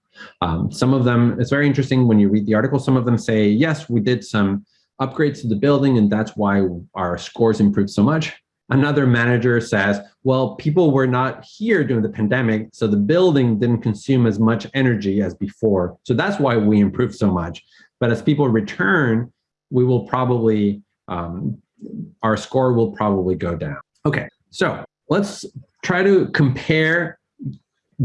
Um, some of them, it's very interesting when you read the article, some of them say, yes, we did some upgrades to the building and that's why our scores improved so much. Another manager says, well, people were not here during the pandemic, so the building didn't consume as much energy as before. So that's why we improved so much. But as people return, we will probably, um, our score will probably go down. Okay, so let's try to compare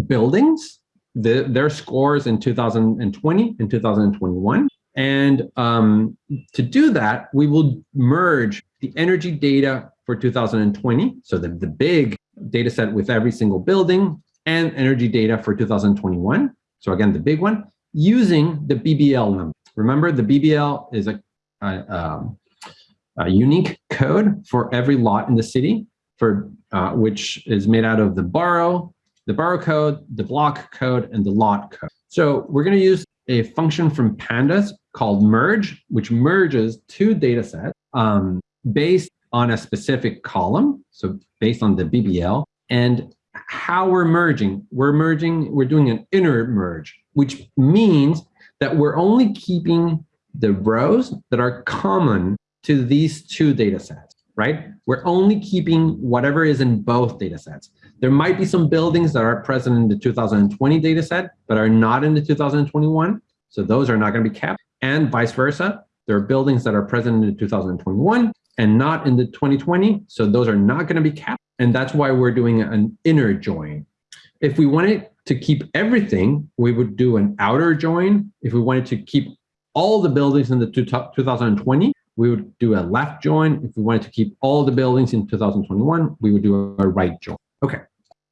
buildings, the, their scores in 2020 and 2021. And um, to do that, we will merge the energy data for 2020, so the, the big data set with every single building, and energy data for 2021. So again, the big one, using the BBL number. Remember, the BBL is a, a, um, a unique code for every lot in the city for uh, which is made out of the borough, the borough code, the block code, and the lot code. So we're going to use a function from pandas called merge, which merges two data sets um, based on a specific column, so based on the BBL, and how we're merging. We're merging, we're doing an inner merge, which means that we're only keeping the rows that are common to these two data sets right? We're only keeping whatever is in both data sets. There might be some buildings that are present in the 2020 data set, but are not in the 2021. So those are not going to be kept and vice versa. There are buildings that are present in the 2021 and not in the 2020. So those are not going to be kept. And that's why we're doing an inner join. If we wanted to keep everything, we would do an outer join. If we wanted to keep all the buildings in the 2020, we would do a left join. If we wanted to keep all the buildings in 2021, we would do a right join. Okay,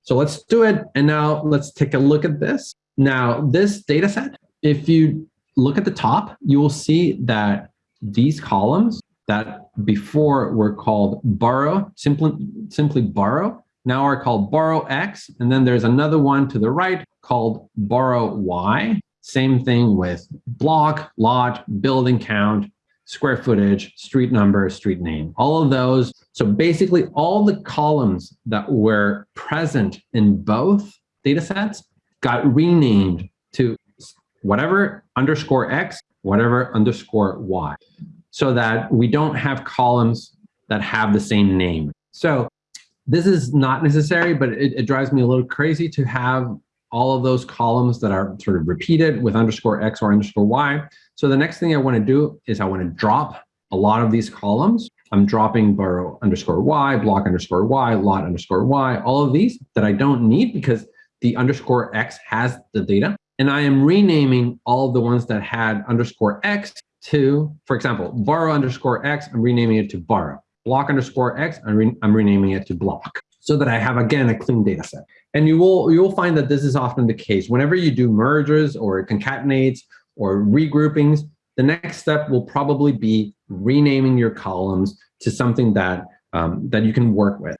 so let's do it. And now let's take a look at this. Now, this data set, if you look at the top, you will see that these columns that before were called borough, simply, simply borough, now are called borough X. And then there's another one to the right called borough Y. Same thing with block, lot, building count, square footage, street number, street name, all of those. So basically all the columns that were present in both data sets got renamed to whatever underscore X, whatever underscore Y, so that we don't have columns that have the same name. So this is not necessary, but it, it drives me a little crazy to have all of those columns that are sort of repeated with underscore X or underscore Y. So the next thing I want to do is I want to drop a lot of these columns. I'm dropping borough underscore Y, block underscore Y, lot underscore Y, all of these that I don't need because the underscore X has the data. And I am renaming all of the ones that had underscore X to, for example, borough underscore X, I'm renaming it to borough. Block underscore X, I'm, re I'm renaming it to block so that I have, again, a clean data set. And you will, you will find that this is often the case. Whenever you do mergers or concatenates or regroupings, the next step will probably be renaming your columns to something that, um, that you can work with.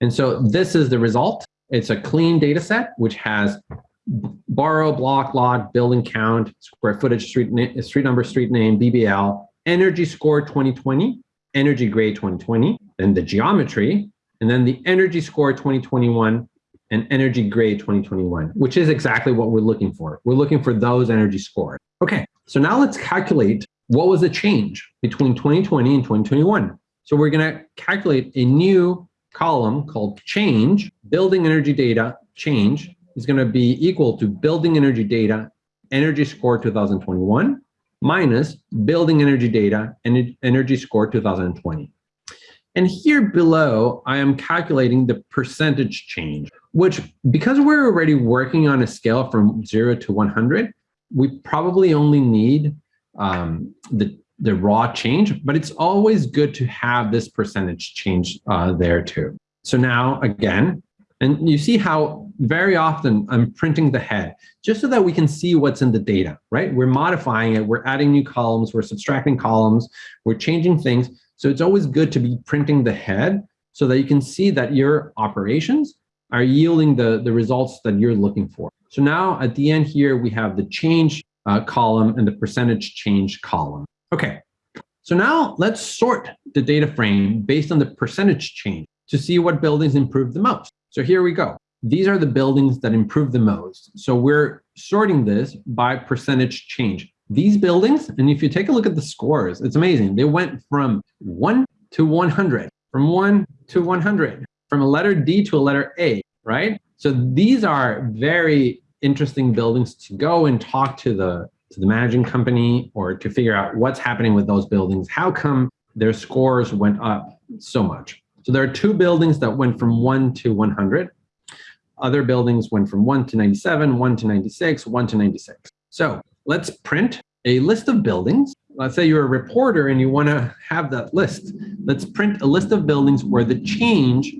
And so this is the result. It's a clean data set, which has borough, block, lot, building count, square footage, street, street number, street name, BBL, energy score 2020, energy grade 2020, then the geometry, and then the energy score 2021 and energy grade 2021, which is exactly what we're looking for. We're looking for those energy scores. Okay, so now let's calculate what was the change between 2020 and 2021. So we're going to calculate a new column called change, building energy data change is going to be equal to building energy data energy score 2021 minus building energy data and energy score 2020. And here below, I am calculating the percentage change, which because we're already working on a scale from zero to 100, we probably only need um, the, the raw change, but it's always good to have this percentage change uh, there too. So now again, and you see how very often I'm printing the head just so that we can see what's in the data, right? We're modifying it, we're adding new columns, we're subtracting columns, we're changing things. So it's always good to be printing the head so that you can see that your operations are yielding the, the results that you're looking for. So now at the end here, we have the change uh, column and the percentage change column. Okay, so now let's sort the data frame based on the percentage change to see what buildings improved the most. So here we go. These are the buildings that improved the most. So we're sorting this by percentage change. These buildings, and if you take a look at the scores, it's amazing. They went from 1 to 100, from 1 to 100, from a letter D to a letter A, right? So these are very interesting buildings to go and talk to the to the managing company or to figure out what's happening with those buildings. How come their scores went up so much? So there are two buildings that went from 1 to 100. Other buildings went from 1 to 97, 1 to 96, 1 to 96. So let's print a list of buildings. Let's say you're a reporter and you want to have that list. Let's print a list of buildings where the change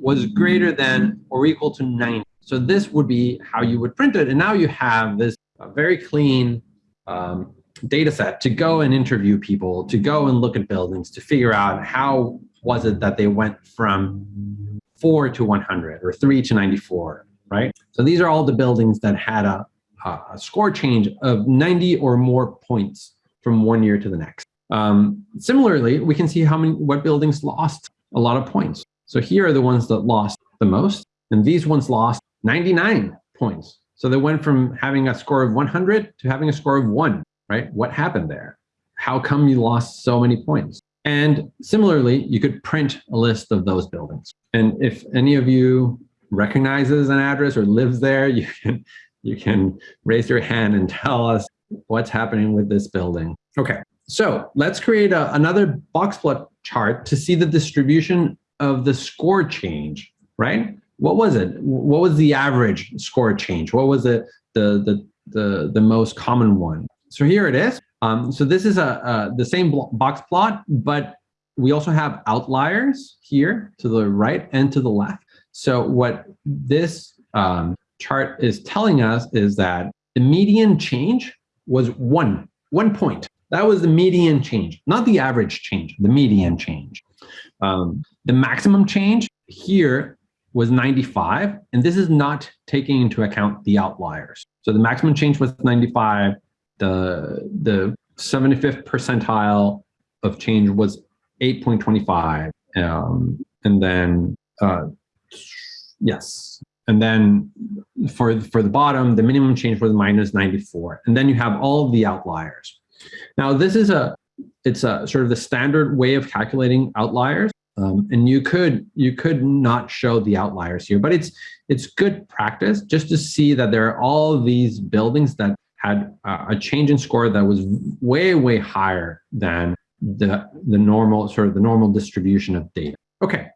was greater than or equal to 90. So this would be how you would print it. And now you have this uh, very clean um, data set to go and interview people, to go and look at buildings, to figure out how was it that they went from 4 to 100 or 3 to 94, right? So these are all the buildings that had a, a score change of 90 or more points from one year to the next. Um, similarly, we can see how many what buildings lost a lot of points. So here are the ones that lost the most, and these ones lost 99 points. So they went from having a score of 100 to having a score of one, right? What happened there? How come you lost so many points? And similarly, you could print a list of those buildings. And if any of you recognizes an address or lives there, *laughs* you can, you can raise your hand and tell us what's happening with this building. Okay, so let's create a, another box plot chart to see the distribution of the score change, right? What was it? What was the average score change? What was it, the, the, the, the most common one? So here it is. Um, so this is a, a the same box plot, but we also have outliers here to the right and to the left. So what this um, chart is telling us is that the median change was one, one point. That was the median change, not the average change, the median change. Um, the maximum change here was 95, and this is not taking into account the outliers. So the maximum change was 95, the, the 75th percentile of change was 8.25. Um, and then, uh, yes. And then for, for the bottom, the minimum change was minus 94. And then you have all the outliers. Now, this is a, it's a sort of the standard way of calculating outliers. Um, and you could you could not show the outliers here, but it's it's good practice just to see that there are all these buildings that had a change in score that was way, way higher than the, the normal, sort of the normal distribution of data. Okay,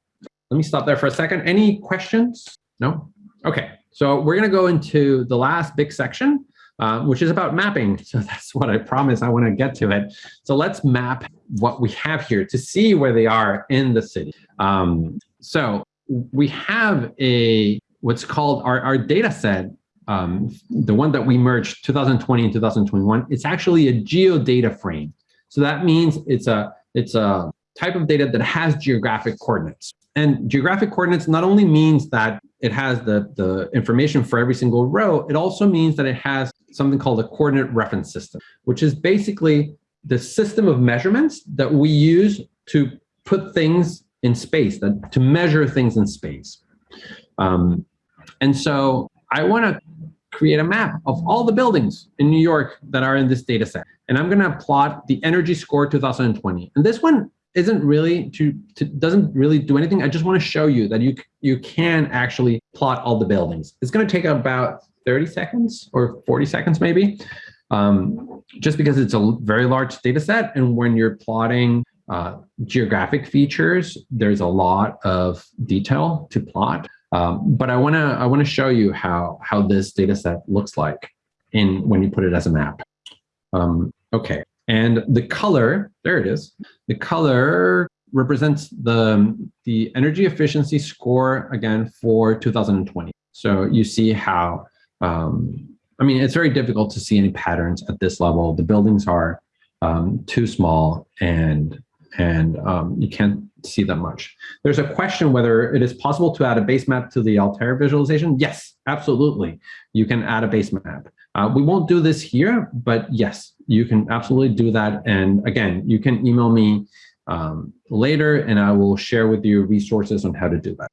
let me stop there for a second. Any questions? No? Okay, so we're gonna go into the last big section, uh, which is about mapping. *laughs* So that's what I promised I wanna get to it. So let's map what we have here to see where they are in the city. Um, so we have a, what's called our, our data set um, the one that we merged 2020 and 2021, it's actually a geodata frame. So that means it's a, it's a type of data that has geographic coordinates. And geographic coordinates not only means that it has the, the information for every single row, it also means that it has something called a coordinate reference system, which is basically the system of measurements that we use to put things in space, that, to measure things in space. Um, and so I want to create a map of all the buildings in New York that are in this data set. And I'm going to plot the energy score 2020. And this one isn't really to, to doesn't really do anything. I just want to show you that you you can actually plot all the buildings. It's going to take about 30 seconds or 40 seconds maybe, um, just because it's a very large data set. And when you're plotting uh, geographic features, there's a lot of detail to plot. Um, but I want to I want to show you how how this data set looks like in when you put it as a map. Um, okay, and the color there it is. The color represents the the energy efficiency score again for 2020. So you see how um, I mean it's very difficult to see any patterns at this level. The buildings are um, too small and and um, you can't see that much. There's a question whether it is possible to add a base map to the Altair visualization. Yes, absolutely. You can add a base map. Uh, we won't do this here, but yes, you can absolutely do that. And again, you can email me um, later and I will share with you resources on how to do that.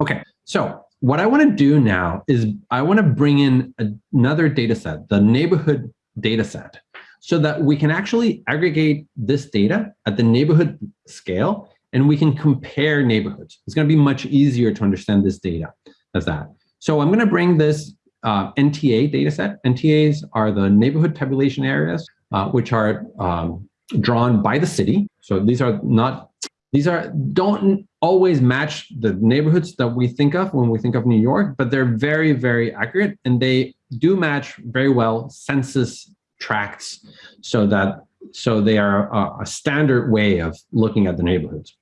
Okay, so what I want to do now is I want to bring in another data set, the neighborhood data set so that we can actually aggregate this data at the neighborhood scale and we can compare neighborhoods. It's going to be much easier to understand this data as that. So I'm going to bring this uh, NTA data set. NTAs are the neighborhood tabulation areas, uh, which are um, drawn by the city. So these are not, these are, don't always match the neighborhoods that we think of when we think of New York, but they're very, very accurate and they do match very well census tracts so that so they are a, a standard way of looking at the neighborhoods.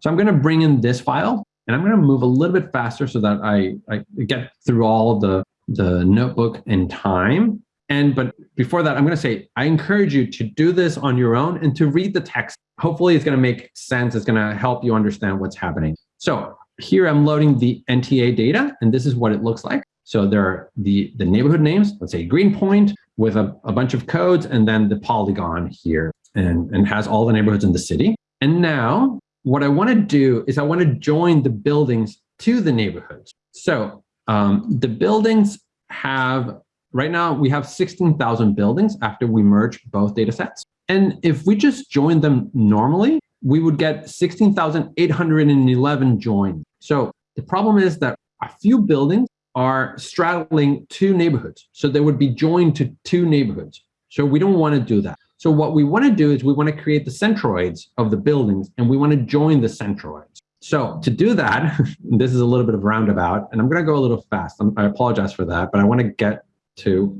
So I'm going to bring in this file and I'm going to move a little bit faster so that I, I get through all the, the notebook in time. And but before that, I'm going to say, I encourage you to do this on your own and to read the text. Hopefully it's going to make sense. It's going to help you understand what's happening. So here I'm loading the NTA data, and this is what it looks like. So there are the, the neighborhood names, let's say Greenpoint, with a, a bunch of codes, and then the polygon here, and, and has all the neighborhoods in the city. And now what I want to do is I want to join the buildings to the neighborhoods. So um, the buildings have, right now we have 16,000 buildings after we merge both data sets. And if we just join them normally, we would get 16,811 joined. So the problem is that a few buildings are straddling two neighborhoods. So they would be joined to two neighborhoods. So we don't want to do that. So what we want to do is we want to create the centroids of the buildings and we want to join the centroids. So to do that, *laughs* this is a little bit of roundabout and I'm going to go a little fast. I'm, i apologize for that, but I want to get to,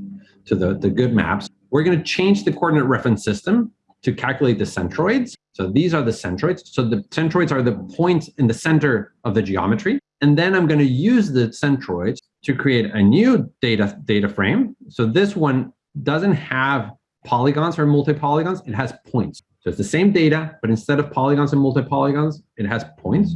to the, the good maps. We're going to change the coordinate reference system to calculate the centroids. So these are the centroids. So the centroids are the points in the center of the geometry. And then I'm going to use the centroids to create a new data, data frame. So this one doesn't have polygons or multi-polygons, it has points. So it's the same data, but instead of polygons and multi-polygons, it has points.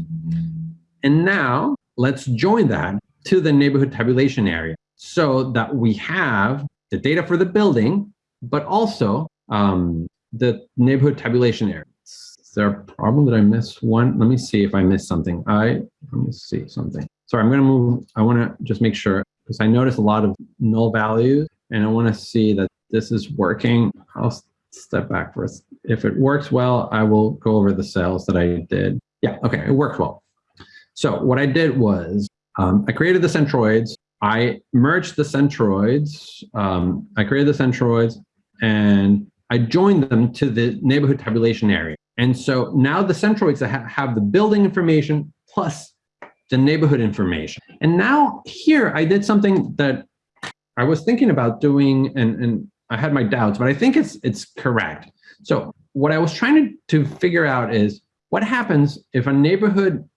And now let's join that to the neighborhood tabulation area so that we have the data for the building, but also um, the neighborhood tabulation area Is there a problem that I missed one? Let me see if I missed something. I, let me see something. Sorry, I'm going to move. I want to just make sure because I noticed a lot of null values and I want to see that this is working. I'll step back for us. If it works well, I will go over the cells that I did. Yeah, okay, it worked well. So what I did was um, I created the centroids. I merged the centroids. Um, I created the centroids and I joined them to the neighborhood tabulation area. And so now the centroids have the building information plus the neighborhood information. And now here I did something that I was thinking about doing and, and I had my doubts, but I think it's it's correct. So what I was trying to, to figure out is what happens if a neighborhood,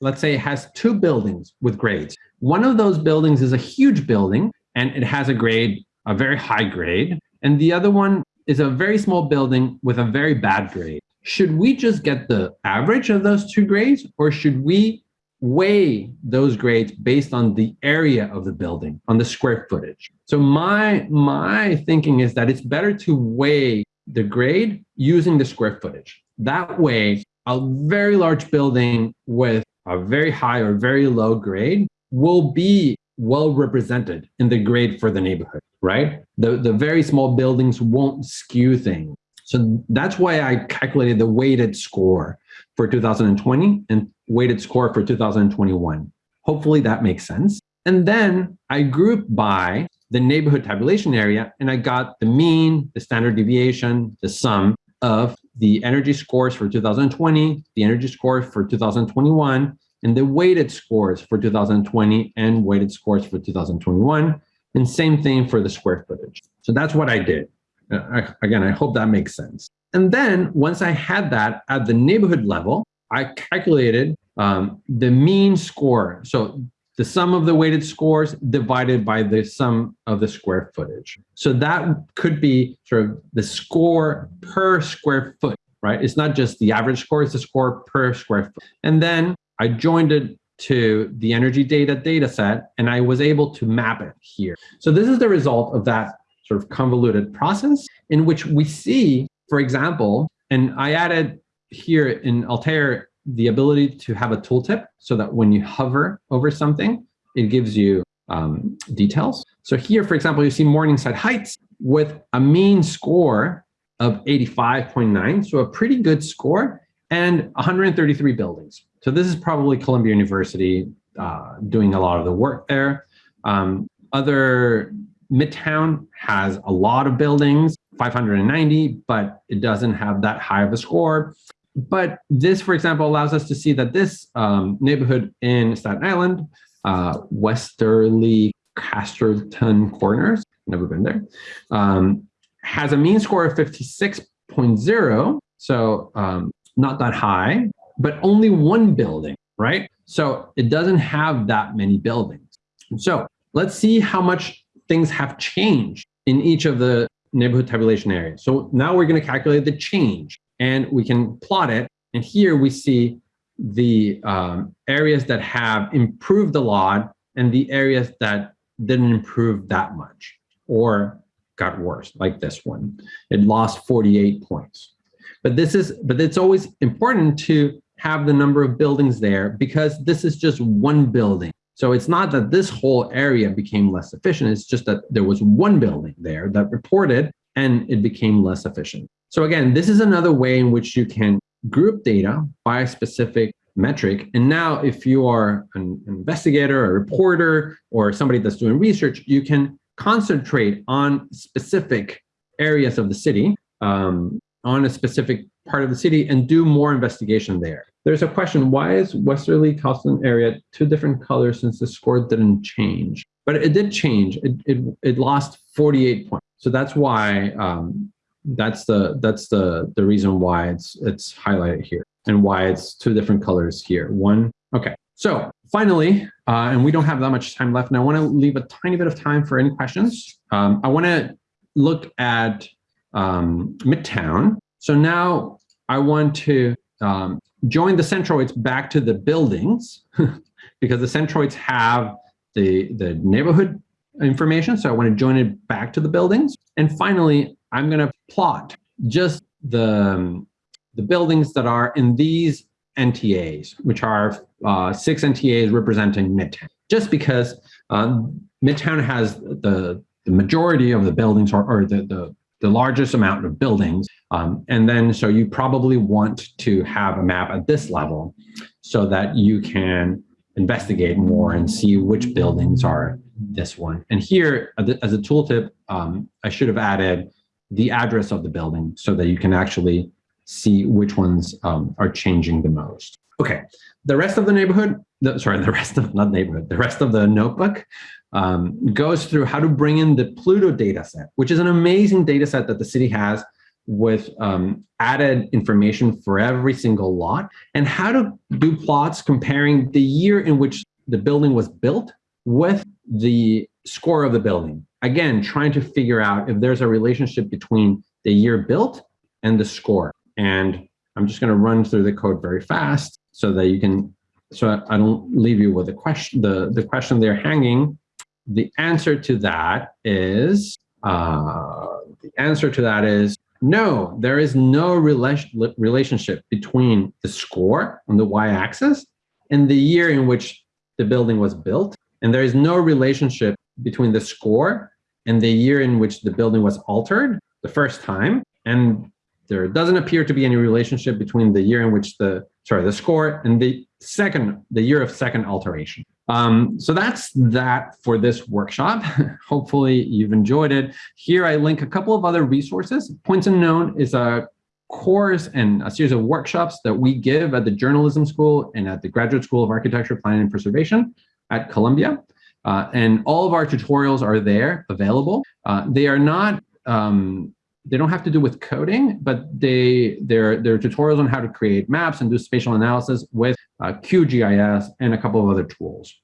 let's say has two buildings with grades. One of those buildings is a huge building and it has a grade, a very high grade. And the other one is a very small building with a very bad grade should we just get the average of those two grades or should we weigh those grades based on the area of the building, on the square footage? So my, my thinking is that it's better to weigh the grade using the square footage. That way, a very large building with a very high or very low grade will be well represented in the grade for the neighborhood, right? The, the very small buildings won't skew things. So that's why I calculated the weighted score for 2020 and weighted score for 2021. Hopefully that makes sense. And then I grouped by the neighborhood tabulation area and I got the mean, the standard deviation, the sum of the energy scores for 2020, the energy scores for 2021, and the weighted scores for 2020 and weighted scores for 2021. And same thing for the square footage. So that's what I did. Uh, again, I hope that makes sense. And then once I had that at the neighborhood level, I calculated um, the mean score. So the sum of the weighted scores divided by the sum of the square footage. So that could be sort of the score per square foot, right? It's not just the average score, it's the score per square foot. And then I joined it to the energy data data set, and I was able to map it here. So this is the result of that sort of convoluted process in which we see, for example, and I added here in Altair the ability to have a tooltip so that when you hover over something, it gives you um, details. So here, for example, you see Morningside Heights with a mean score of 85.9, so a pretty good score, and 133 buildings. So this is probably Columbia University uh, doing a lot of the work there. Um, other Midtown has a lot of buildings, 590, but it doesn't have that high of a score. But this, for example, allows us to see that this um, neighborhood in Staten Island, uh, Westerleigh Casterton Corners, never been there, um, has a mean score of 56.0, so um, not that high, but only one building, right? So it doesn't have that many buildings. So let's see how much things have changed in each of the neighborhood tabulation areas. So now we're going to calculate the change and we can plot it. And here we see the um, areas that have improved a lot and the areas that didn't improve that much or got worse, like this one. It lost 48 points. But this is, but it's always important to have the number of buildings there because this is just one building. So it's not that this whole area became less efficient. It's just that there was one building there that reported and it became less efficient. So again, this is another way in which you can group data by a specific metric. And now if you are an investigator, a reporter, or somebody that's doing research, you can concentrate on specific areas of the city, um, on a specific part of the city and do more investigation there. There's a question, why is Westerleigh Casterton area two different colors since the score didn't change? But it did change, it, it, it lost 48 points. So that's why um, that's the that's the the reason why it's it's highlighted here and why it's two different colors here. One, okay. So finally, uh, and we don't have that much time left, and I want to leave a tiny bit of time for any questions. Um, I want to look at um, Midtown. So now I want to um, join the centroids back to the buildings *laughs* because the centroids have the, the neighborhood information. So I want to join it back to the buildings. And finally, I'm going to plot just the, um, the buildings that are in these NTAs, which are uh, six NTAs representing Midtown, just because um, Midtown has the, the majority of the buildings or, or the, the, the, largest amount of buildings. Um, and then, so you probably want to have a map at this level so that you can investigate more and see which buildings are this one. And here, as a tooltip, um, I should have added the address of the building so that you can actually see which ones um, are changing the most. Okay, the rest of the neighborhood, the, sorry, the rest of, not neighborhood, the rest of the notebook um, goes through how to bring in the Pluto data set, which is an amazing data set that the city has with um, added information for every single lot and how to do plots comparing the year in which the building was built with the score of the building. Again, trying to figure out if there's a relationship between the year built and the score. And I'm just going to run through the code very fast so that you can, so I don't leave you with the question, the, the question they're hanging. The answer to that is, uh, the answer to that is no, there is no rela relationship between the score on the y-axis and the year in which the building was built. And there is no relationship between the score and the year in which the building was altered the first time. And there doesn't appear to be any relationship between the year in which the, sorry, the score and the second, the year of second alteration. Um, so that's that for this workshop. *laughs* Hopefully you've enjoyed it. Here I link a couple of other resources. Points Unknown is a course and a series of workshops that we give at the Journalism School and at the Graduate School of Architecture, Planning and Preservation at Columbia. Uh, and all of our tutorials are there available. Uh, they are not, um, they don't have to do with coding, but they, they're, they're tutorials on how to create maps and do spatial analysis with uh, QGIS and a couple of other tools.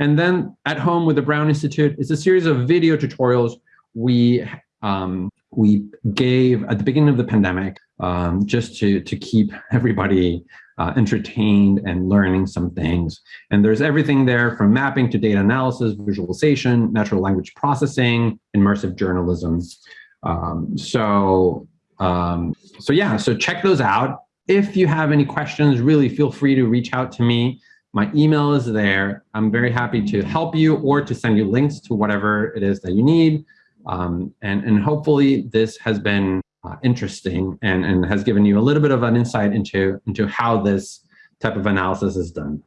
And then at home with the Brown Institute, it's a series of video tutorials we um, we gave at the beginning of the pandemic um, just to, to keep everybody uh, entertained and learning some things. And there's everything there from mapping to data analysis, visualization, natural language processing, immersive journalism. Um, so, um, so yeah, so check those out. If you have any questions, really feel free to reach out to me. My email is there. I'm very happy to help you or to send you links to whatever it is that you need. Um, and, and hopefully this has been uh, interesting and, and has given you a little bit of an insight into, into how this type of analysis is done.